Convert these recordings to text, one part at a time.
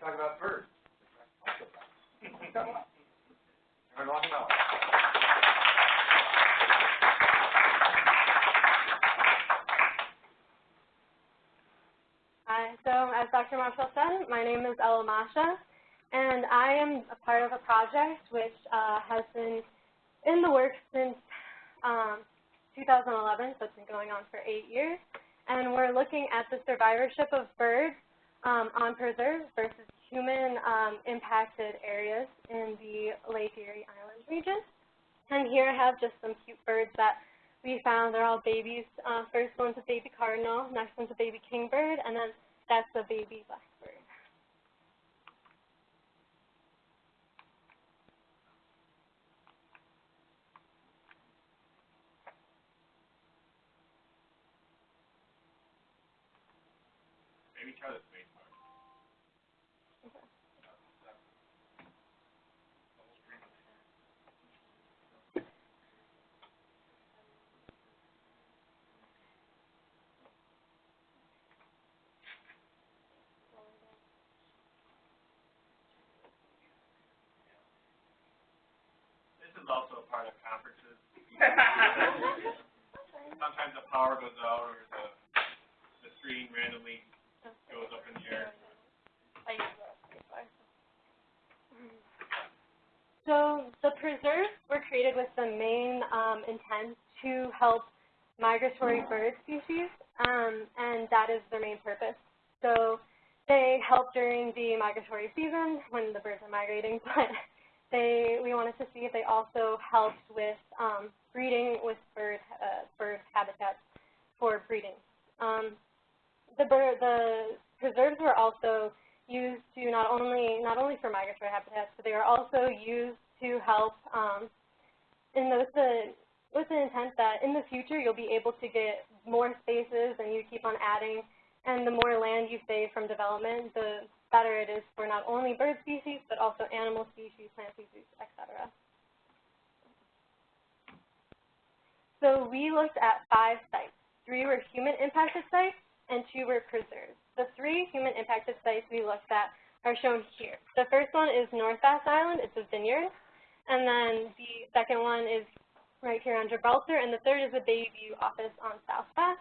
talk about birds. Hi, so as Dr. Marshall said, my name is Ella Masha, and I am a part of a project which uh, has been in the works since um, 2011, so it's been going on for eight years. And we're looking at the survivorship of birds um, on preserves versus human um, impacted areas in the Lake Erie Island region. And here I have just some cute birds that we found. They're all babies. Uh, first one's a baby cardinal, next one's a baby kingbird, and then that's a baby blackbird. Maybe try the space bar. This is also a part of conferences. Sometimes the power goes out or the, the screen randomly goes up in the air. So the preserves were created with the um, to help migratory bird species, um, and that is their main purpose. So they help during the migratory season when the birds are migrating, but they we wanted to see if they also helped with um, breeding with bird uh, bird habitats for breeding. Um, the bird the preserves were also used to not only not only for migratory habitats, but they were also used to help um, in those the with the intent that in the future you'll be able to get more spaces and you keep on adding, and the more land you save from development, the better it is for not only bird species but also animal species, plant species, etc. So we looked at five sites. Three were human impacted sites and two were preserves. The three human impacted sites we looked at are shown here. The first one is North Bass Island, it's a vineyard. And then the second one is right here on Gibraltar, and the third is the Bayview office on South Bass.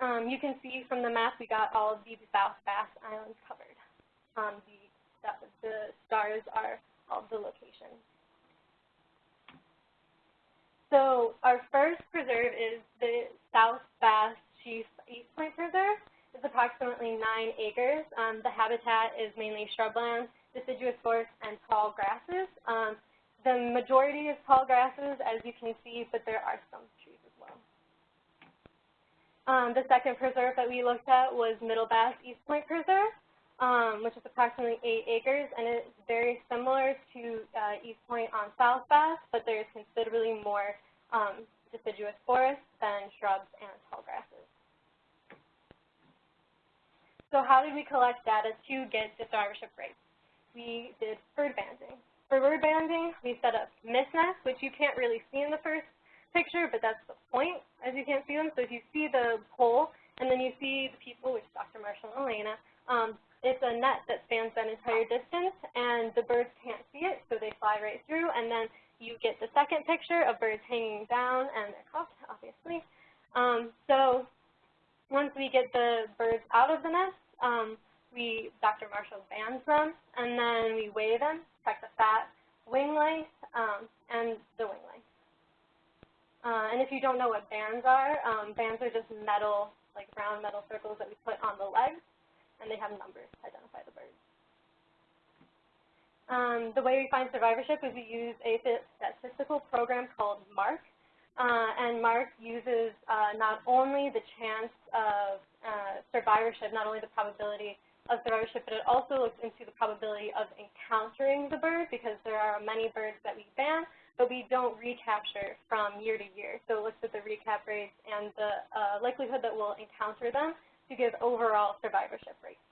Um, you can see from the map we got all of the South Bass Islands covered. Um, the, the stars are all the locations. So our first preserve is the South Bass Scheef East Point Preserve. It's approximately nine acres. Um, the habitat is mainly shrubland, deciduous forests, and tall grasses. Um, the majority is tall grasses, as you can see, but there are some trees as well. Um, the second preserve that we looked at was Middle Bass East Point Preserve, um, which is approximately eight acres, and it's very similar to uh, East Point on South Bass, but there's considerably more um, deciduous forests than shrubs and tall grasses. So how did we collect data to get the survivorship rates? We did bird banding. For bird banding, we set up nests, which you can't really see in the first picture, but that's the point, as you can't see them. So if you see the pole, and then you see the people, which is Dr. Marshall and Elena, um, it's a net that spans that entire distance, and the birds can't see it, so they fly right through, and then you get the second picture of birds hanging down, and they're caught, obviously. Um, so once we get the birds out of the nest, um, we, Dr. Marshall bands them, and then we weigh them, check the fat, wing length, um, and the wing length. Uh, and if you don't know what bands are, um, bands are just metal, like round metal circles that we put on the legs, and they have numbers to identify the birds. Um, the way we find survivorship is we use a statistical program called MARK, uh, and MARK uses uh, not only the chance of uh, survivorship, not only the probability of the survivorship, but it also looks into the probability of encountering the bird because there are many birds that we ban, but we don't recapture from year to year. So it looks at the recap rates and the uh, likelihood that we'll encounter them to give overall survivorship rates.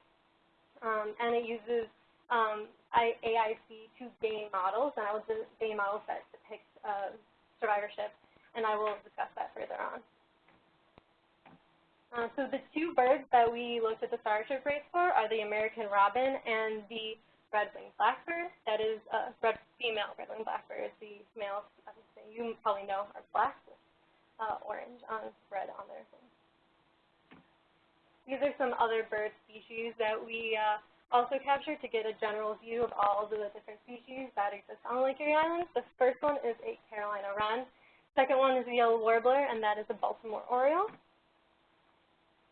Um, and it uses um, AIC to gain models, and I will gain models that depict uh, survivorship, and I will discuss that further on. Uh, so the two birds that we looked at the survivorship rates for are the American robin and the red-winged blackbird. That is a red, female red-winged blackbird. The males, you probably know, are black with uh, orange on red on their wings. These are some other bird species that we uh, also captured to get a general view of all of the different species that exist on Lake Erie Island. The first one is a Carolina wren. Second one is a yellow warbler, and that is a Baltimore oriole.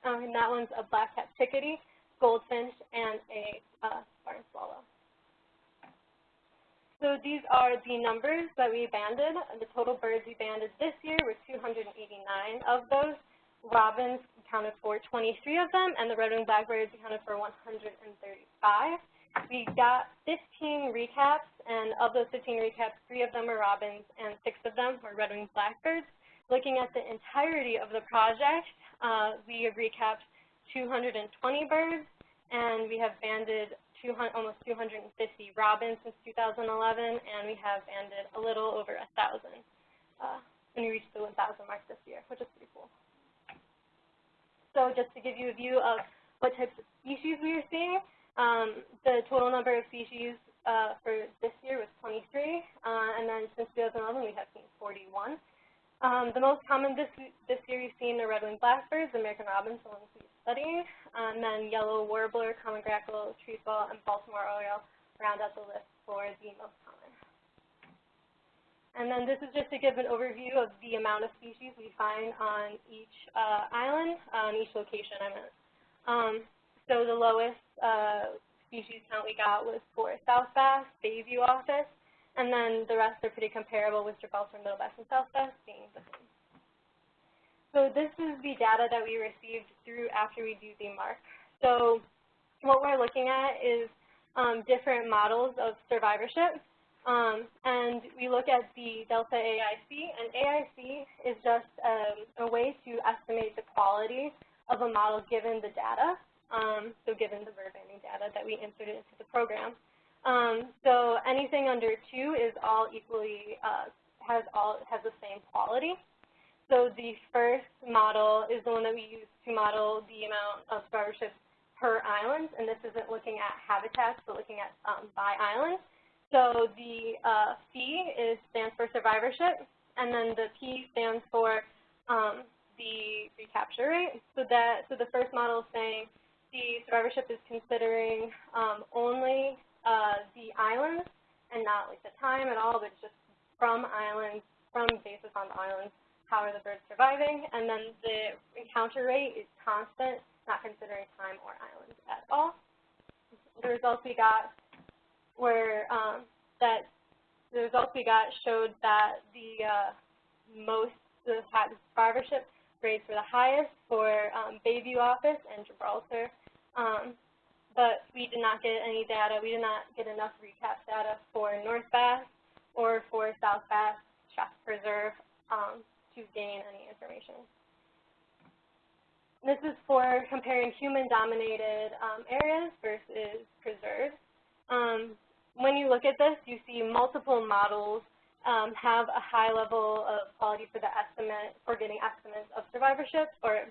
Um, and that one's a black-capped chickadee, goldfinch, and a uh, barn swallow. So these are the numbers that we banded. The total birds we banded this year were 289 of those. Robins accounted for 23 of them, and the red-winged blackbirds accounted for 135. We got 15 recaps, and of those 15 recaps, three of them were robins and six of them were red-winged blackbirds. Looking at the entirety of the project, uh, we have recapped 220 birds, and we have banded 200, almost 250 robins since 2011, and we have banded a little over 1,000 uh, when we reached the 1,000 mark this year, which is pretty cool. So just to give you a view of what types of species we are seeing, um, the total number of species uh, for this year was 23, uh, and then since 2011 we have seen 41. Um, the most common this, this year we've seen are red-winged blackbirds, American robins, the ones we studying, and then yellow warbler, common grackle, tree trefoil, and Baltimore oriole round out the list for the most common. And then this is just to give an overview of the amount of species we find on each uh, island, on each location I meant. Um, so the lowest uh, species count we got was for South Bass, Bayview office, and then the rest are pretty comparable with Gibraltar, Middle Bass, and South Bass being the same. So this is the data that we received through after we do the mark. So what we're looking at is um, different models of survivorship. Um, and we look at the delta AIC, and AIC is just um, a way to estimate the quality of a model given the data, um, so given the banding data that we inserted into the program. Um, so anything under 2 is all equally, uh, has, all, has the same quality. So the first model is the one that we use to model the amount of survivorship per island, and this isn't looking at habitats, but looking at um, by island. So the uh, is, stands for survivorship, and then the P stands for um, the recapture rate. So that so the first model is saying the survivorship is considering um, only uh, the islands and not like the time at all, but just from islands, from basis on the islands, how are the birds surviving, and then the encounter rate is constant, not considering time or islands at all. The results we got were um, that the results we got showed that the uh, most the survivorship rates were the highest for um, Bayview office and Gibraltar, um, but we did not get any data. We did not get enough recap data for North Bass or for South Bass Scheef Preserve um, to gain any information. This is for comparing human-dominated um, areas versus preserves. Um, when you look at this, you see multiple models um, have a high level of quality for the estimate, for getting estimates of survivorship, or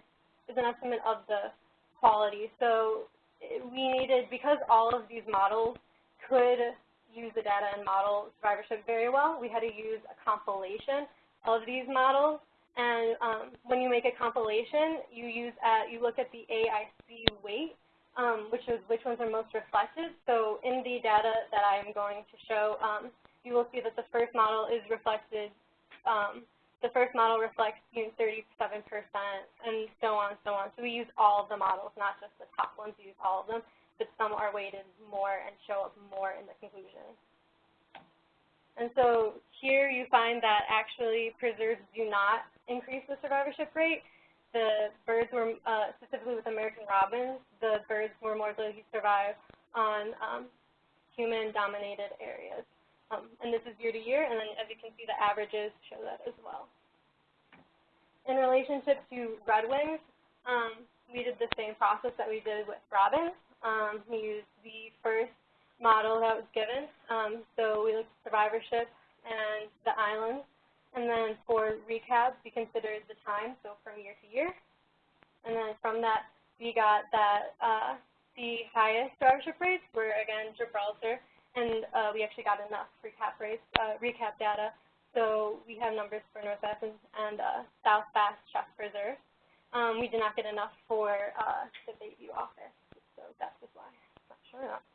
is an estimate of the quality. So we needed, because all of these models could use the data and model survivorship very well, we had to use a compilation of these models. And um, when you make a compilation, you use at, you look at the AIC weight, um, which is which ones are most reflected. So in the data that I am going to show, um, you will see that the first model is reflected. The first model reflects you know, 37%, and so on, so on. So we use all of the models, not just the top ones. We use all of them, but some are weighted more and show up more in the conclusion. And so here you find that actually preserves do not increase the survivorship rate. The birds were, uh, specifically with American robins, the birds were more likely to survive on um, human-dominated areas. Um, and this is year to year, and then as you can see, the averages show that as well. In relationship to redwings, um, we did the same process that we did with robins. Um, we used the first model that was given. Um, so we looked at survivorship and the islands. And then for recap, we considered the time, so from year to year. And then from that, we got that uh, the highest survivorship rates were, again, Gibraltar, and uh, we actually got enough recap rates, uh, recap data. So we have numbers for North Bass and, and uh, South Bass Chest Preserve. Um, we did not get enough for uh, the Bayview office, so that's just why. Not sure enough.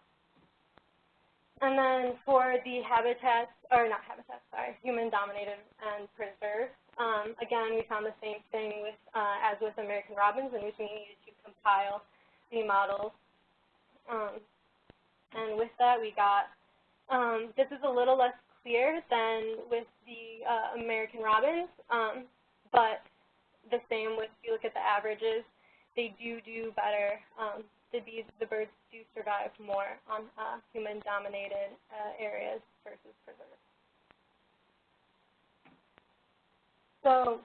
And then for the habitats, or not habitats, sorry, human-dominated and preserved, um, again, we found the same thing with, uh, as with American robins, in which we needed to compile the models. Um, and with that, we got, um, this is a little less clear than with the uh, American robins, um, but the same with, if you look at the averages, they do do better. Um, the bees, the birds do survive more on uh, human-dominated uh, areas versus preserved. So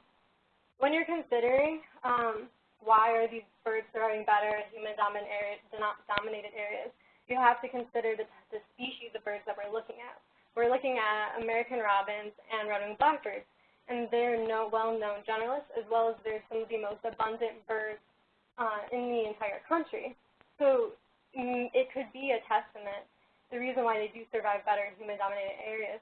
when you're considering um, why are these birds surviving better in human-dominated areas, dominated areas, you have to consider the, the species of birds that we're looking at. We're looking at American robins and red-winged blackbirds, and they're no well-known generalists, as well as they're some of the most abundant birds uh, in the entire country. So mm, it could be a testament. The reason why they do survive better in human-dominated areas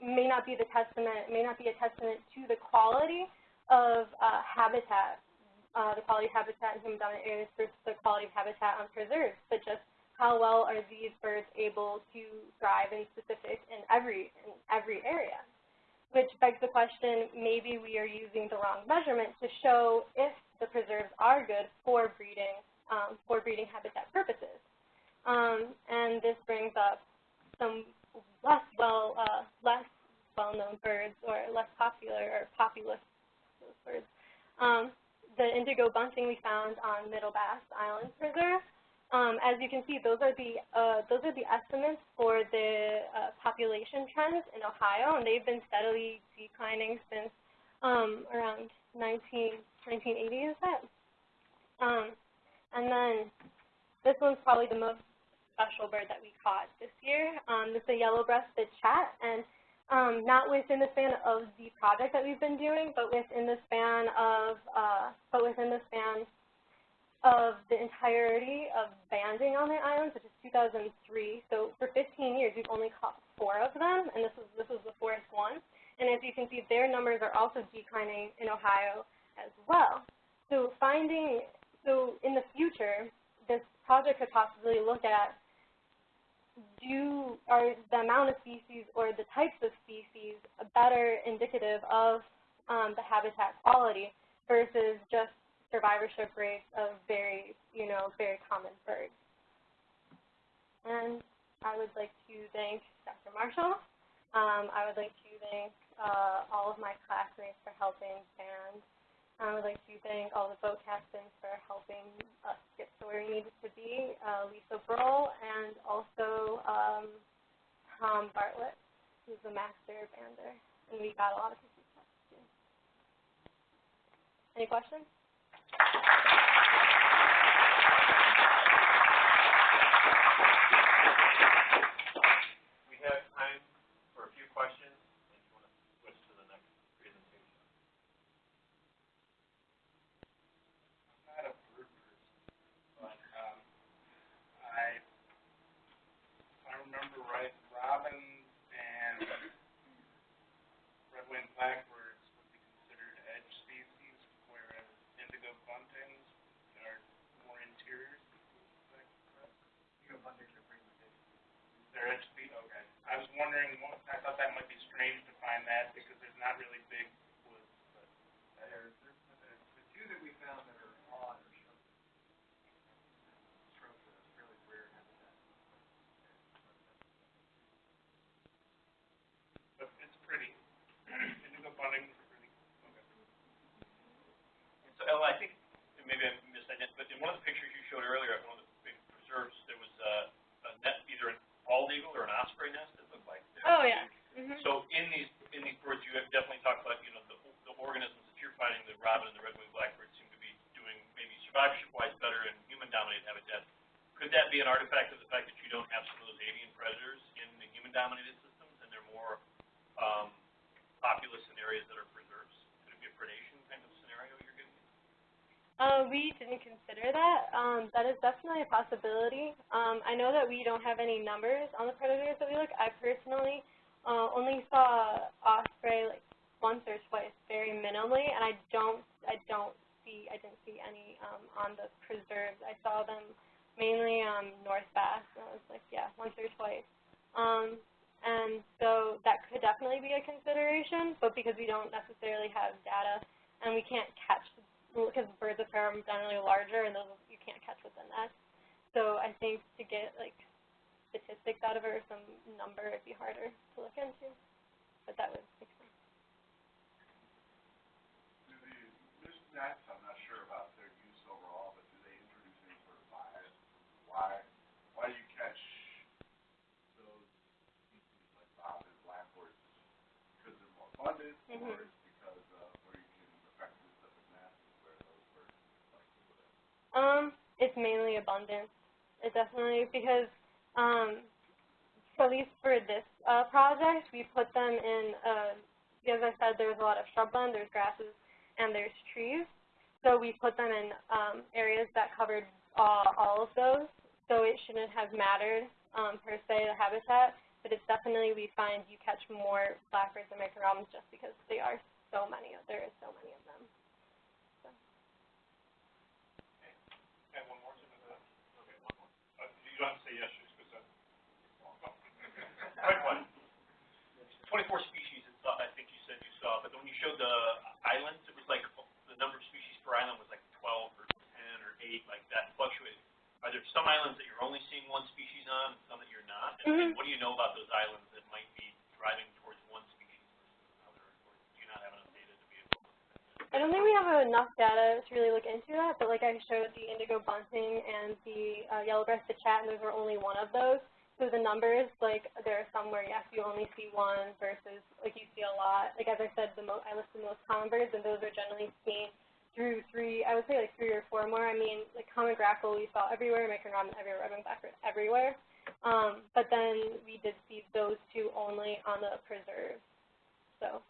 may not be the testament, may not be a testament to the quality of uh, habitat, uh, the quality of habitat in human-dominated areas versus the quality of habitat on preserves, but just how well are these birds able to thrive in specific in every in every area. Which begs the question, maybe we are using the wrong measurement to show if the preserves are good for breeding um, for breeding habitat purposes. Um, and this brings up some less well, uh, less well-known birds or less popular or populous birds. Um, the indigo bunting we found on Middle Bass Island Preserve. Um, as you can see, those are the uh, those are the estimates for the uh, population trends in Ohio, and they've been steadily declining since um, around 19, 1980, is that? Um, and then this one's probably the most special bird that we caught this year. Um, this is a yellow-breasted chat, and um, not within the span of the project that we've been doing, but within the span of, uh, but within the span of the entirety of banding on the islands, which is 2003. So for 15 years, we've only caught four of them, and this is this was the fourth one. And as you can see, their numbers are also declining in Ohio as well. So finding so in the future, this project could possibly look at do are the amount of species or the types of species a better indicative of um, the habitat quality versus just survivorship rates of very, you know, very common birds. And I would like to thank Dr. Marshall. Um, I would like to thank uh, all of my classmates for helping and I would like to thank all the boat captains for helping us get to where we needed to be, uh, Lisa Broll, and also um, Tom Bartlett, who's the master bander. And we got a lot of feedback. Any questions? Remember right, robins and red-winged blackbirds would be considered edge species, whereas indigo buntings are more interior species, is that correct? Indigo buntings are pretty much edge They're edge species, okay. I was wondering, I thought that might be strange to find that, because there's not really big woods, but. There, the, the two that we found that are odd are shrubs. Shrubs are really rare habitat. But it's pretty. Indigo buntings pretty, okay. So Ella, I think, maybe I missed that, but in one of the pictures you showed earlier, one of osprey nest that look like this. Oh yeah. Mm -hmm. So in these in these birds, you have definitely talked about you know the, the organisms that you're finding. The robin and the red-winged blackbird seem to be doing maybe survivorship-wise better in human-dominated habitats. Could that be an artifact of the fact that you don't have some of those avian predators in the human-dominated systems, and they're more um, populous in areas that are Uh, we didn't consider that. Um, that is definitely a possibility. Um, I know that we don't have any numbers on the predators that we look. I personally uh, only saw osprey like once or twice, very minimally, and I don't, I don't see, I didn't see any um, on the preserves. I saw them mainly um, North Bass, and I was like, yeah, once or twice. Um, and so that could definitely be a consideration, but because we don't necessarily have data and we can't catch because birds of prey are generally larger and those you can't catch with the net. So I think to get like statistics out of it or some number, it'd be harder to look into. But that would make sense. Do the mist nets, I'm not sure about their use overall, but do they introduce any sort of bias? Why, why do you catch those species like bobbin, blackbirds? Because they're more abundant, or Mhm. is because of where you can effectively set the nest and where those birds like to live? Um, it's mainly abundance. It definitely because um, at least for this uh, project, we put them in. Uh, as I said, there's a lot of shrubland, there's grasses, and there's trees. So we put them in um, areas that covered all, all of those. So it shouldn't have mattered um, per se the habitat, but it's definitely we find you catch more blackbirds and American just because they are so many. There is so many of them. And one more, Tim, is that? Okay, one more. Uh, you don't have to say yes, just because I'm. Quick one. Twenty-four species, it's, uh, I think you said you saw, but when you showed the islands, it was like, the number of species per island was like twelve or ten or eight, like that fluctuated. Are there some islands that you're only seeing one species on, and some that you're not? And- And Mhm. what do you know about those islands that might be driving towards one species versus another, or do you not have enough data to be able to? I don't think we have enough data to really look into that, but like I showed the indigo bunting and the uh, yellow-breasted chat, and those are only one of those. So the numbers, like there are some where yes, you only see one versus like you see a lot. Like as I said, the mo I listed the most common birds, and those are generally seen through three, I would say like three or four more. I mean, like common grackle we saw everywhere, American robin everywhere, Robin blackbird everywhere. Um, but then we did see those two only on the preserve. So,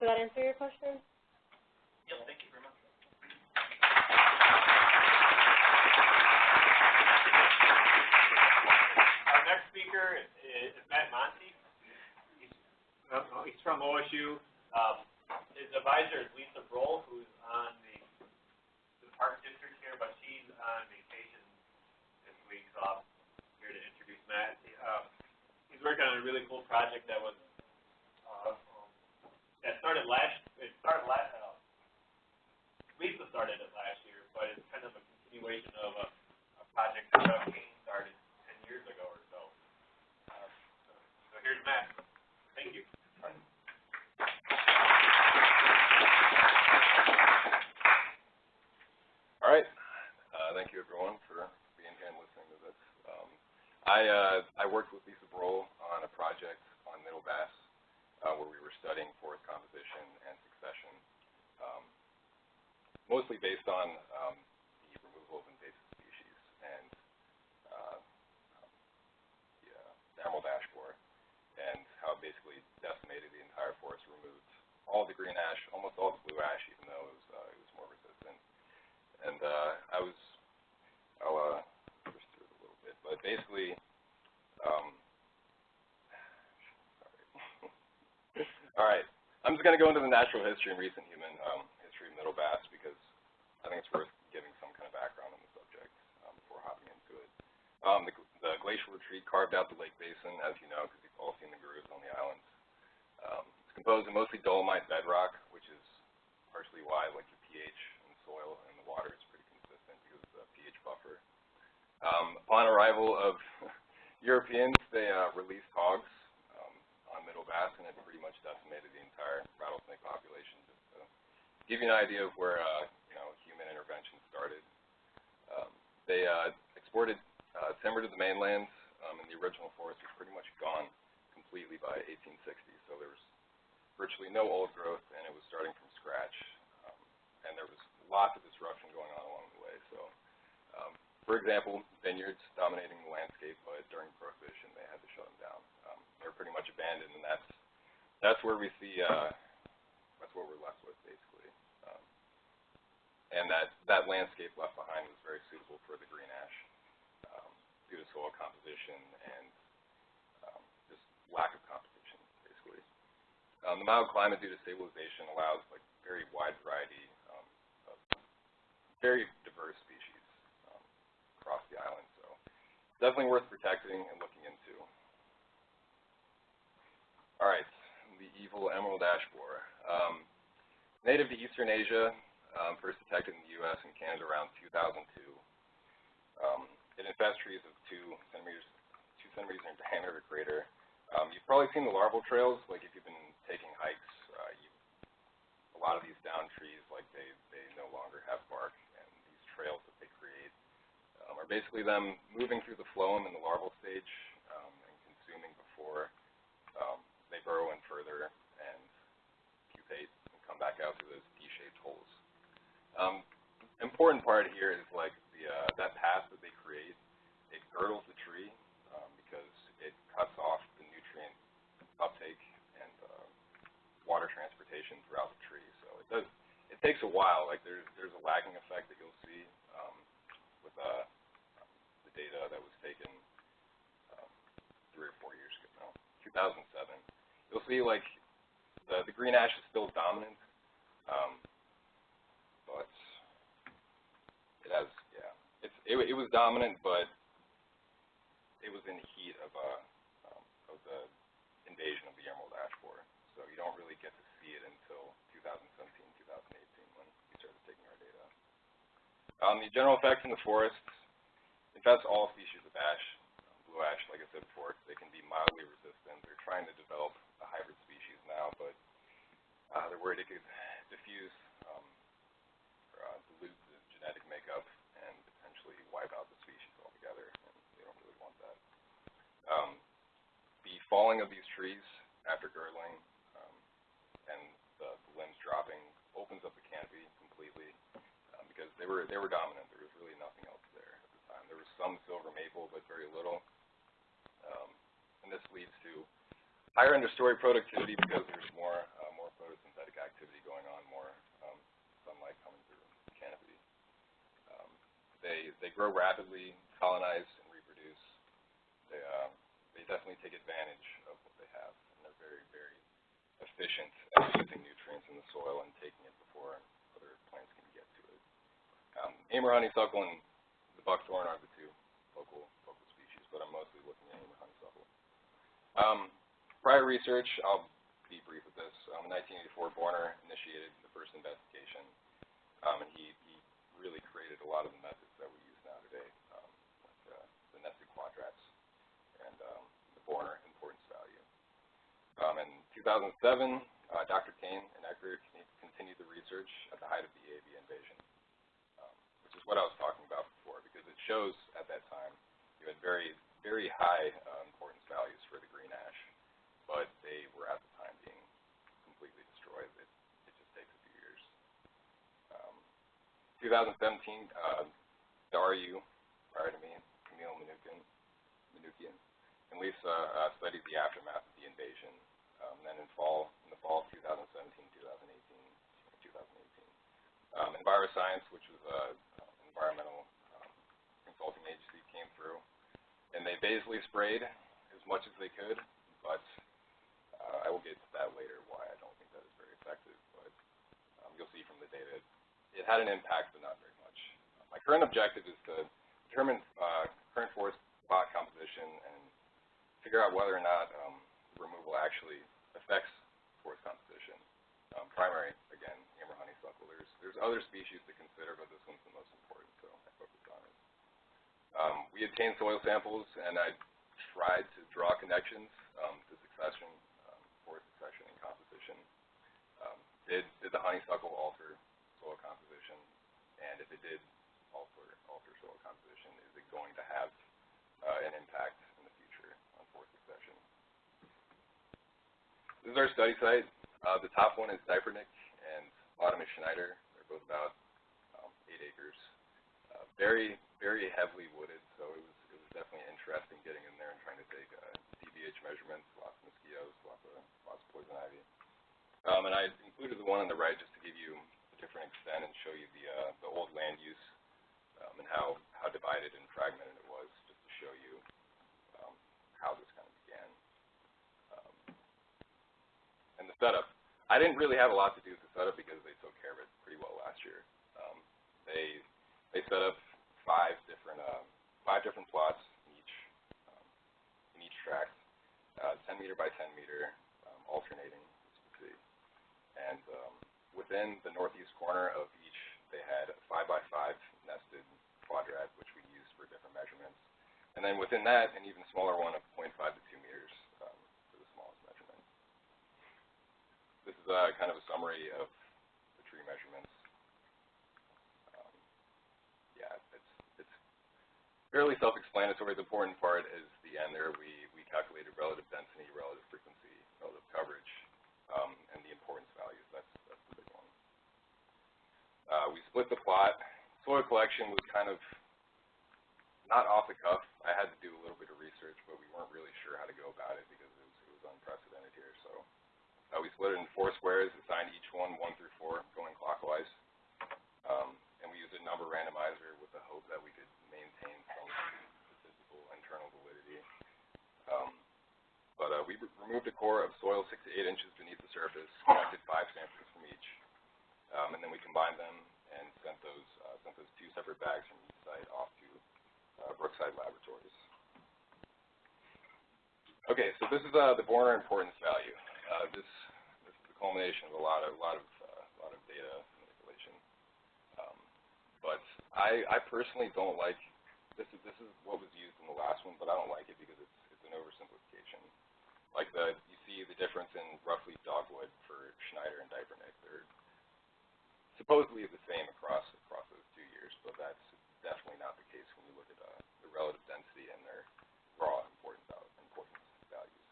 does that answer your question? Yeah, thank you very much. Our next speaker is, is Matt Monty. He's, uh, he's from OSU. Um, his advisor is Lisa Broll, who's on the, the park district here, but she's on vacation this week, so I'm here to introduce Matt. Um, he's working on a really cool project that was, uh, that started last, it started last, uh, Lisa started it last year, but it's kind of a continuation of a, a project that Doug Kane started ten years ago or so. Uh, so, so here's Matt. Thank you. All right. Uh, thank you everyone for being here and listening to this. Um, I, uh, I worked with Lisa Broll on a project on Middle Bass uh, where we were studying forest composition and succession, um, mostly based on um, the removal of invasive species and uh, the, uh, the ash borer and how it basically decimated the entire forest, removed all the green ash, almost all the blue ash, even though it was, uh, it was more resistant and uh, I was, I'll uh, push through it a little bit, but basically, um, all right, I'm just going to go into the natural history and recent human um, history of Middle Bass because I think it's worth giving some kind of background on the subject um, before hopping into it. Um, the, the glacial retreat carved out the lake basin, as you know, because you've all seen the grooves on the islands. Um, it's composed of mostly dolomite bedrock, which is partially why like your pH and soil and the water is pretty consistent because of the pH buffer. Um, upon arrival of Europeans, they uh, released hogs um, on Middle Bass, and it pretty much decimated the entire rattlesnake population. Just to give you an idea of where uh, you know human intervention started. Um, they uh, exported uh, timber to the mainland, um, and the original forest was pretty much gone completely by 1860. So there was virtually no old growth, and it was starting from scratch. Um, and there was lots of disruption going on along the way. So, um, for example, vineyards dominating the landscape, but during Prohibition, they had to shut them down. Um, they were pretty much abandoned, and that's that's where we see uh, that's what we're left with basically. Um, and that, that landscape left behind was very suitable for the green ash, um, due to soil composition and, um, just lack of competition. Um, the mild climate due to stabilization allows like very wide variety, um, of very diverse species, um, across the island, so definitely worth protecting and looking into. All right, the evil emerald ash borer. Um, native to eastern Asia, um, first detected in the U.S. and Canada around 2002. Um, it infests trees of two centimeters, two centimeters in diameter or greater. Um, you've probably seen the larval trails, like if you've been taking hikes, uh, you, a lot of these down trees, like they, they no longer have bark, and these trails that they create um, are basically them moving through the phloem in the larval stage um, and consuming before um, they burrow in further and pupate and come back out through those D-shaped holes. Um, important part here is like the uh, that path that they create. It girdles the tree um, because it cuts off the nutrient uptake and uh, water transportation throughout the tree. So it does. It takes a while. Like there's there's a lagging effect that you'll see um, with uh, the data that was taken um, three or four years ago. No, 2007. You'll see like the the green ash is still dominant. Um, but it has, yeah, it's it, it was dominant, but it was in the heat of uh um, of the invasion of the emerald ash you don't really get to see it until 2017, 2018 when we started taking our data. Um, the general effects in the forest infest all species of ash. Blue ash, like I said before, they can be mildly resistant. They're trying to develop a hybrid species now, but uh, they're worried it could diffuse um, or uh, dilute the genetic makeup and potentially wipe out the species altogether, and they don't really want that. Um, the falling of these trees after girdling um, and the, the limbs dropping opens up the canopy completely um, because they were they were dominant. There was really nothing else there at the time. There was some silver maple, but very little. Um, and this leads to higher understory productivity because there's more uh, more photosynthetic activity going on, more um, sunlight coming through the canopy. Um, they they grow rapidly, colonize and reproduce. They uh, they definitely take advantage of what they have, and they're very very efficient at using nutrients in the soil and taking it before other plants can get to it. Um, Amur honeysuckle and the buckthorn are the two local local species, but I'm mostly looking at Amur honeysuckle. Um, prior research, I'll be brief with this. Um, in 1984, Borner initiated the first investigation, um, and he, he really created a lot of the methods that we use now today, um, like uh, the nested quadrats and um, the Borner importance value. Um, in 2007, uh, Dr. Kane and Eckert con- continued the research at the height of the AV invasion, um, which is what I was talking about before, because it shows at that time you had very, very high uh, importance values for the green ash, but they were at the time being completely destroyed. It, it just takes a few years. Um, 2017, uh, the RU, prior to me, Camille Manukian, Manukian and Lisa uh, studied the aftermath of the invasion. Um, then in fall, in the fall of 2017, 2018, 2018, um, EnviroScience, which was a uh, environmental um, consulting agency, came through, and they basically sprayed as much as they could, but uh, I will get to that later why I don't think that is very effective. But um, you'll see from the data, it, had an impact, but not very much. Uh, my current objective is to determine uh, current forest spot composition and figure out whether or not um, removal actually affects forest composition. Um, primary, again, Amur honeysuckle. There's there's other species to consider, but this one's the most important, so I focused on it. Um, we obtained soil samples, and I tried to draw connections um, to succession, um, forest succession and composition. Um, did did the honeysuckle alter soil composition? And if it did alter alter soil composition, is it going to have uh, an impact in the future on forest succession? This is our study site. Uh, the top one is Diepernick, and bottom is Schneider. They're both about um, eight acres. Uh, very, very heavily wooded, so it was it was definitely interesting getting in there and trying to take uh, DBH measurements. Lots of mosquitoes, lots of lots of poison ivy. Um, and I included the one on the right just to give you a different extent and show you the, uh, the old land use, um, and how, how divided and fragmented it was, just to show you, um, how this setup. I didn't really have a lot to do with the setup because they took care of it pretty well last year. Um, they they set up five different um, five different plots in each um, in each track, uh, 10 meter by 10 meter, um, alternating, as you can see. And um, within the northeast corner of each, they had a five by five nested quadrat, which we used for different measurements. And then within that, an even smaller one of 0.5 to 2 This is, uh, kind of a summary of the tree measurements. Um, yeah, it's, it's fairly self-explanatory. The important part is the end there. We, we calculated relative density, relative frequency, relative coverage, um, and the importance values. That's, that's the big one. Uh, we split the plot. Soil collection was kind of not off the cuff. I had to do a little bit of research, but we weren't really sure how to go about it because it was, it was unprecedented here. So uh, we split it in four squares, assigned each one one through four, going clockwise. Um, and we used a number randomizer with the hope that we could maintain some statistical internal validity. Um, but uh, we re- removed a core of soil six to eight inches beneath the surface, collected five samples from each, um, and then we combined them and sent those uh, sent those two separate bags from each site off to uh, Brookside Laboratories. Okay, so this is uh, the Borner importance value. Uh, this this is the culmination of a lot of lot of uh, lot of data manipulation. Um, but I I personally don't like this is this is what was used in the last one, but I don't like it because it's it's an oversimplification. Like the you see the difference in roughleaf dogwood for Schneider and Dypernick. They're supposedly the same across across those two years, but that's definitely not the case when you look at uh, the relative density and their raw importance val- importance values.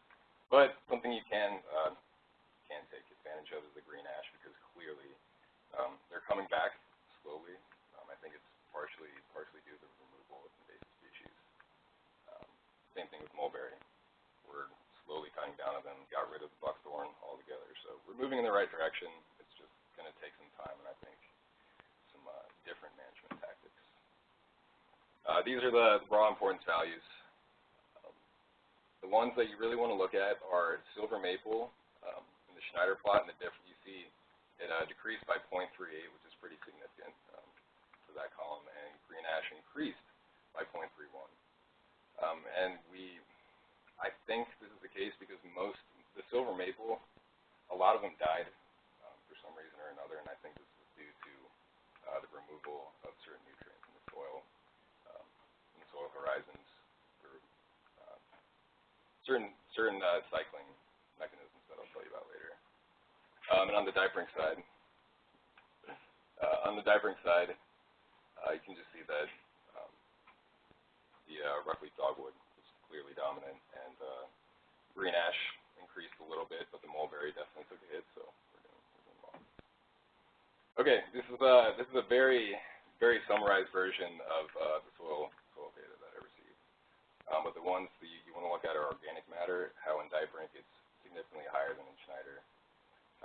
But something you can uh, can take advantage of is the green ash because clearly um, they're coming back slowly. Um, I think it's partially partially due to the removal of invasive species. Um, same thing with mulberry. We're slowly cutting down on them, got rid of buckthorn altogether. So we're moving in the right direction. It's just going to take some time and I think some uh, different management tactics. Uh, these are the raw importance values. The ones that you really want to look at are silver maple um, in the Schneider plot, and the diff you see it uh, decreased by 0.38, which is pretty significant um, for that column, and green ash increased by 0.31. Um, and we, I think this is the case because most, the silver maple, a lot of them died um, for some reason or another, and I think this is due to uh, the removal of certain nutrients in the soil, um, in the soil horizons, or uh, certain certain uh, cycling mechanisms that I'll tell you about later. Um, diapering side, uh, on the diapering side, uh, you can just see that um, the uh, roughleaf dogwood was clearly dominant, and uh, green ash increased a little bit, but the mulberry definitely took a hit, so we're doing, we're doing well. Okay, this is a this is a very very summarized version of uh, the soil soil data that I received. Um, but the ones that you, you want to look at are organic matter, how in Dybrink it's significantly higher than in Schneider,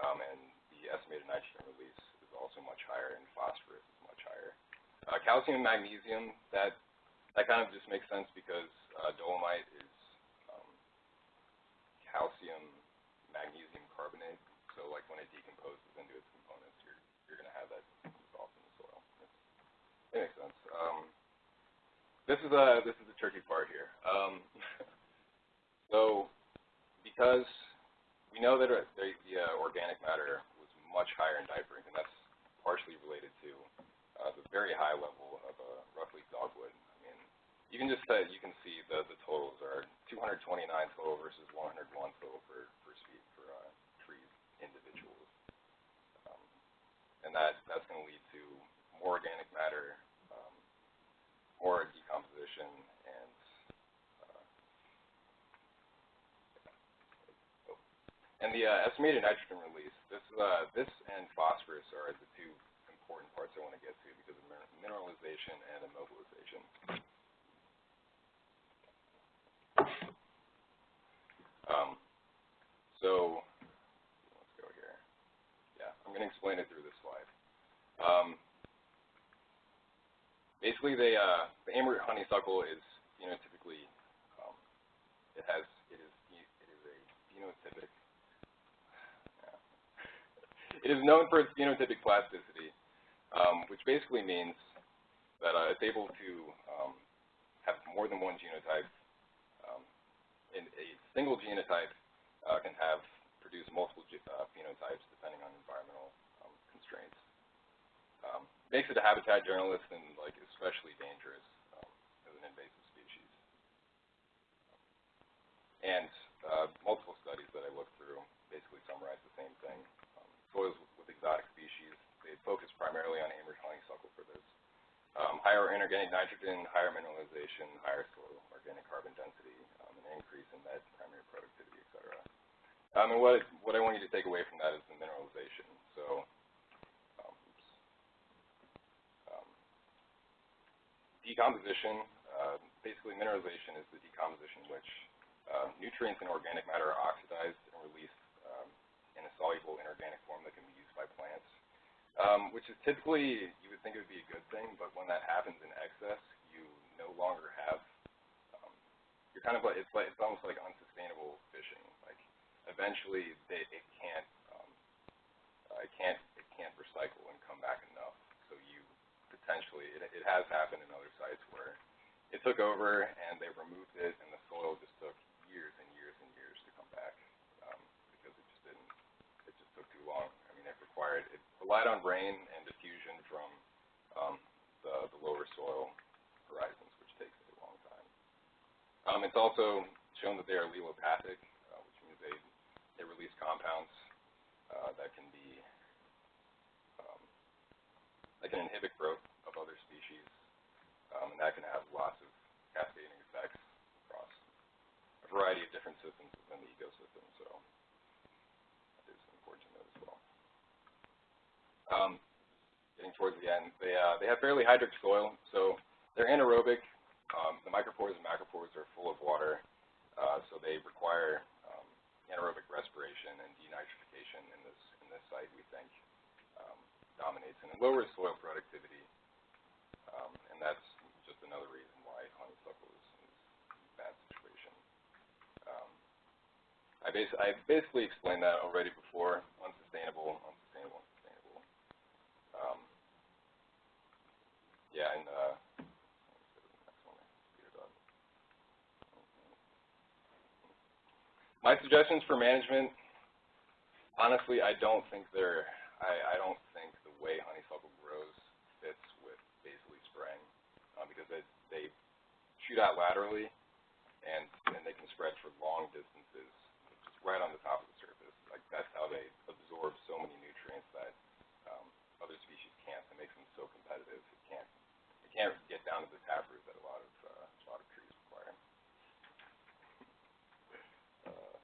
um, and the estimated nitrogen release is also much higher, and phosphorus is much higher. Uh, calcium and magnesium, that that kind of just makes sense because uh, dolomite is um, calcium magnesium carbonate. So like when it decomposes into its components, you're you're going to have that dissolved in the soil. It's, it makes sense. Um, this is a this is the tricky part here. Um, so because we know that uh, the, the uh, organic matter was much higher in Dybrink, and that's partially related to uh, the very high level of uh, roughleaf dogwood. I mean, you can just uh, you can see the the totals are 229 total versus 101 total for for speed for uh, trees individuals, um, and that that's going to lead to more organic matter, um, more decomposition, and uh, oh. and the uh, estimated nitrogen release. This uh, this and phosphorus are the two important parts I want to get to because of mineralization and immobilization. Um, so let's go here. Yeah, I'm going to explain it through this slide. Um, basically, they, uh, the Amur honeysuckle is phenotypically, um, it has, it is, it is a phenotypic, yeah. It is known for its phenotypic plasticity, um, which basically means that uh, it's able to um, have more than one genotype. Um, and a single genotype uh, can have produce multiple uh, phenotypes depending on environmental um, constraints. Um, makes it a habitat generalist and like especially dangerous um, as an invasive species. And uh, multiple studies that I looked through basically summarize the same thing. Um, soils with exotic species, they focus primarily on Amur honeysuckle for this. Um, higher inorganic nitrogen, higher mineralization, higher soil organic carbon density, um, an increase in net primary productivity, et cetera. Um, and what, what I want you to take away from that is the mineralization. So, um, oops. Um, decomposition, uh, basically mineralization is the decomposition in which uh, nutrients and organic matter are oxidized and released um, in a soluble inorganic form that can be used by plants um, which is typically, you would think it would be a good thing, but when that happens in excess, you no longer have, um, you're kind of like, it's like, it's almost like unsustainable fishing. Like, eventually, they, it can't, um, uh, it can't, it can't recycle and come back enough. So you potentially, it, it has happened in other sites where it took over and they removed it and the soil just took years and years and years to come back, um, because it just didn't, it just took too long. I mean, it required, it relied on rain and diffusion from um, the, the lower soil horizons, which takes a long time. Um, it's also shown that they are allelopathic, uh, which means they, they release compounds uh, that can be, um, that can inhibit growth um, and that can have lots of cascading effects across a variety of different systems within the ecosystem. So that is important to note as well. Um, getting towards the end, they uh, they have fairly hydric soil, so they're anaerobic. Um, the micropores and macropores are full of water, uh, so they require um, anaerobic respiration and denitrification in this in this site. We think um, dominates and it lowers soil productivity, um, and that's just another reason why honeysuckle is, is in a bad situation. Um, I, bas I basically explained that already before. Unsustainable, unsustainable, unsustainable. Um, yeah, and uh. My suggestions for management, honestly, I don't think they're, I, I don't think the way honeysuckle grows fits with basically spraying, uh, because they, they shoot out laterally, and, and they can spread for long distances, right on the top of the surface. Like, that's how they absorb so many nutrients that um, other species can't. That makes them so competitive. It can't, it can't get down to the taproot that a lot of, uh, a lot of trees require. Uh.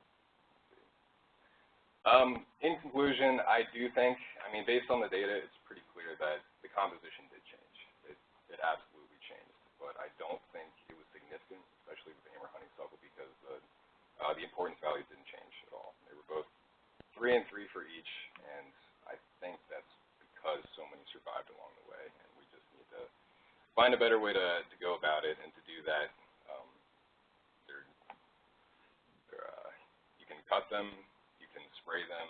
Um, in conclusion, I do think, I mean, based on the data, it's pretty clear that the composition did change. It, it absolutely changed, but I don't think it was significant, especially with Amur honeysuckle, because the, uh, the importance values didn't change at all. They were both three and three for each, and I think that's because so many survived along the way, and we just need to find a better way to, to go about it, and to do that, um, there, there, uh, you can cut them, you can spray them,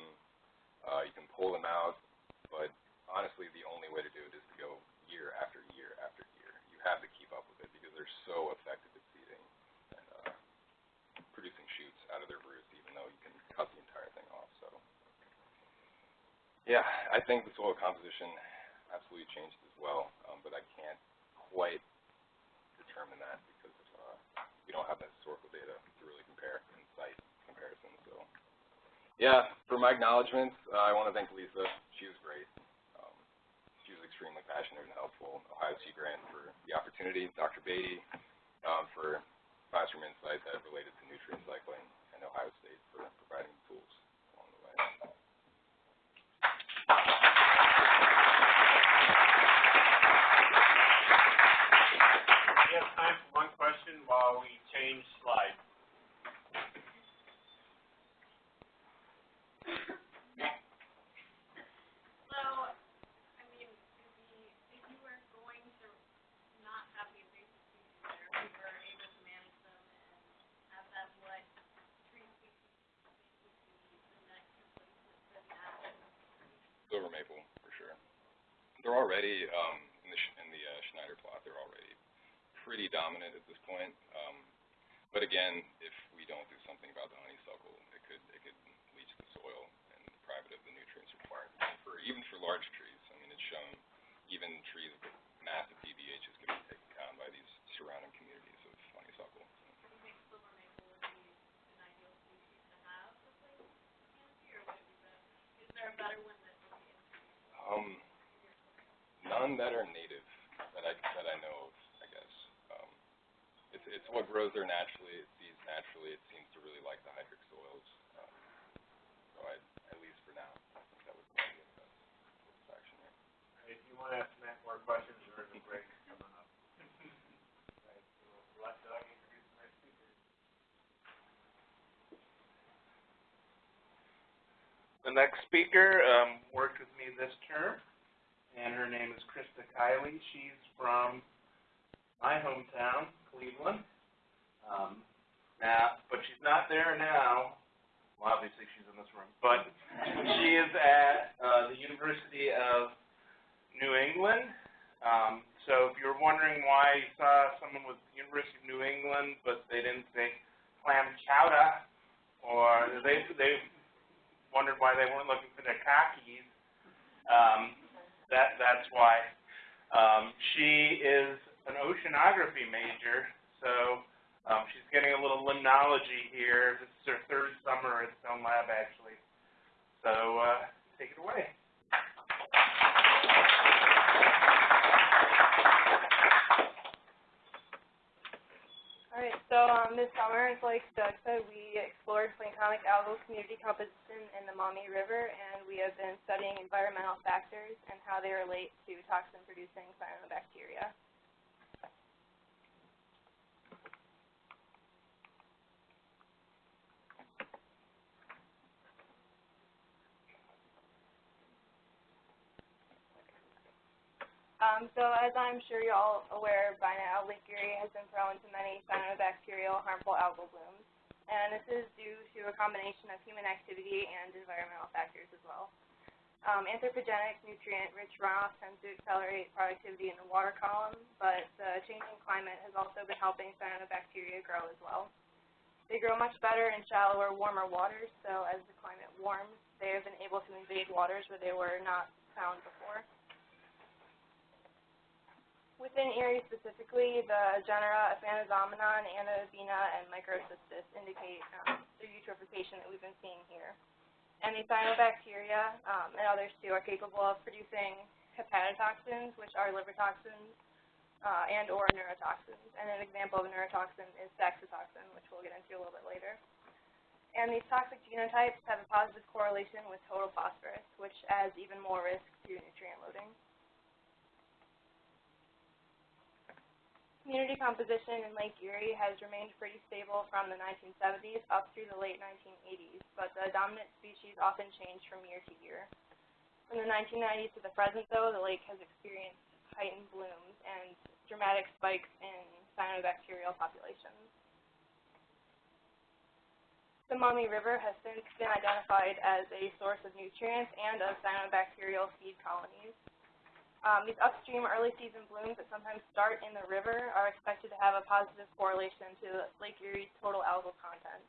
uh, you can pull them out, but honestly, the only way to do it is to go year after year after year. You have to keep up with it because they're so effective at seeding and uh, producing shoots out of their roots, even though you can cut the entire thing off. So, yeah, I think the soil composition absolutely changed as well, um, but I can't quite determine that because uh, we don't have that historical data to really compare in site comparison. So, yeah, for my acknowledgments, uh, I want to thank Lisa. She was great. Um, she was extremely passionate and helpful. Ohio Sea Grant for the opportunity. Dr. Beatty um, for classroom insight that related to nutrient cycling, and Ohio State for providing the tools along the way. We have time for one question while we change slides. So, I mean, they're already, um, in the, in the, uh, Schneider plot, they're already pretty dominant at this point. Um, but again, if we don't do something about the honeysuckle, it could, it could leach the soil and deprive it of the nutrients required for, even for large trees. I mean, it's shown even trees with massive DBHs can be taken down by these surrounding communities of honeysuckle. Um, none that are native that I, that I know of, I guess. Um, it's, it's what grows there naturally, it seeds naturally, it seems to really like the hydric soils. Um, so I, at least for now, I think that would be the best course of action there. If you wanna ask Matt more questions, there is a break coming up. Right, so let Doug introduce the next speaker. The next speaker, um, worked with me this term, and her name is Krista Kiley. She's from my hometown, Cleveland. Um, now, but she's not there now. Well, obviously she's in this room, but she is at, uh, the University of New England. Um, so if you're wondering why you saw someone with the University of New England, but they didn't say clam chowder, or they, they wondered why they weren't looking for their keys. Um, that that's why. Um, she is an oceanography major, so um, she's getting a little limnology here. This is her third summer at Stone Lab, actually. So uh, take it away. Alright, so um, this summer, like Doug said, we explored planktonic algal community composition in the Maumee River, and we have been studying environmental factors and how they relate to toxin-producing cyanobacteria. Um, so as I'm sure you're all aware by now, Lake Erie has been prone to many cyanobacterial harmful algal blooms. And this is due to a combination of human activity and environmental factors as well. Um, anthropogenic, nutrient-rich runoff tends to accelerate productivity in the water column, but the changing climate has also been helping cyanobacteria grow as well. They grow much better in shallower, warmer waters, so as the climate warms, they have been able to invade waters where they were not found before. Within Erie specifically, the genera Aphanizomenon, Anabaena, and Microcystis indicate um, the eutrophication that we've been seeing here. And the cyanobacteria um, and others too are capable of producing hepatotoxins, which are liver toxins, uh, and or neurotoxins. And an example of a neurotoxin is saxitoxin, which we'll get into a little bit later. And these toxic genotypes have a positive correlation with total phosphorus, which adds even more risk to nutrient loading. Community composition in Lake Erie has remained pretty stable from the 1970s up through the late 1980s, but the dominant species often change from year to year. From the 1990s to the present, though, the lake has experienced heightened blooms and dramatic spikes in cyanobacterial populations. The Maumee River has since been identified as a source of nutrients and of cyanobacterial seed colonies. Um, these upstream early season blooms that sometimes start in the river are expected to have a positive correlation to Lake Erie's total algal content.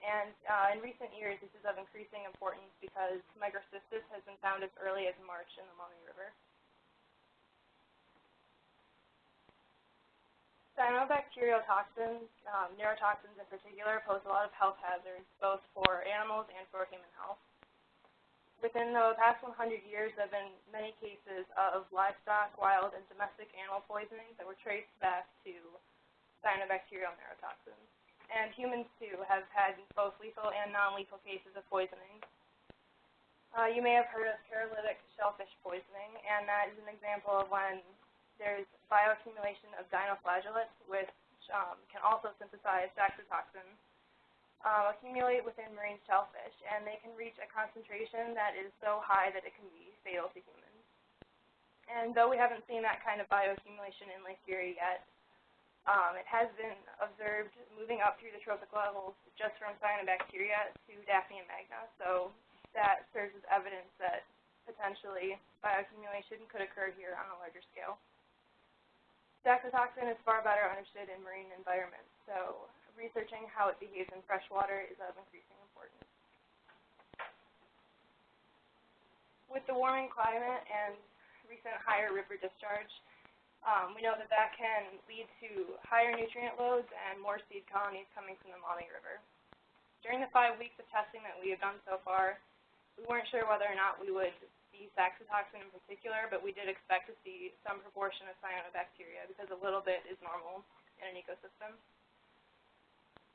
And uh, in recent years, this is of increasing importance because microcystis has been found as early as March in the Maumee River. Cyanobacterial toxins, um, neurotoxins in particular, pose a lot of health hazards, both for animals and for human health. Within the past 100 years, there have been many cases of livestock, wild, and domestic animal poisonings that were traced back to cyanobacterial neurotoxins. And humans, too, have had both lethal and non-lethal cases of poisoning. Uh, you may have heard of paralytic shellfish poisoning, and that is an example of when there's bioaccumulation of dinoflagellates, which um, can also synthesize saxitoxin uh, accumulate within marine shellfish, and they can reach a concentration that is so high that it can be fatal to humans. And though we haven't seen that kind of bioaccumulation in Lake Erie yet, um, it has been observed moving up through the trophic levels just from cyanobacteria to Daphnia magna, so that serves as evidence that potentially bioaccumulation could occur here on a larger scale. Saxitoxin is far better understood in marine environments, so researching how it behaves in freshwater is of increasing importance. With the warming climate and recent higher river discharge, um, we know that that can lead to higher nutrient loads and more seed colonies coming from the Maumee River. During the five weeks of testing that we have done so far, we weren't sure whether or not we would see saxitoxin in particular, but we did expect to see some proportion of cyanobacteria because a little bit is normal in an ecosystem.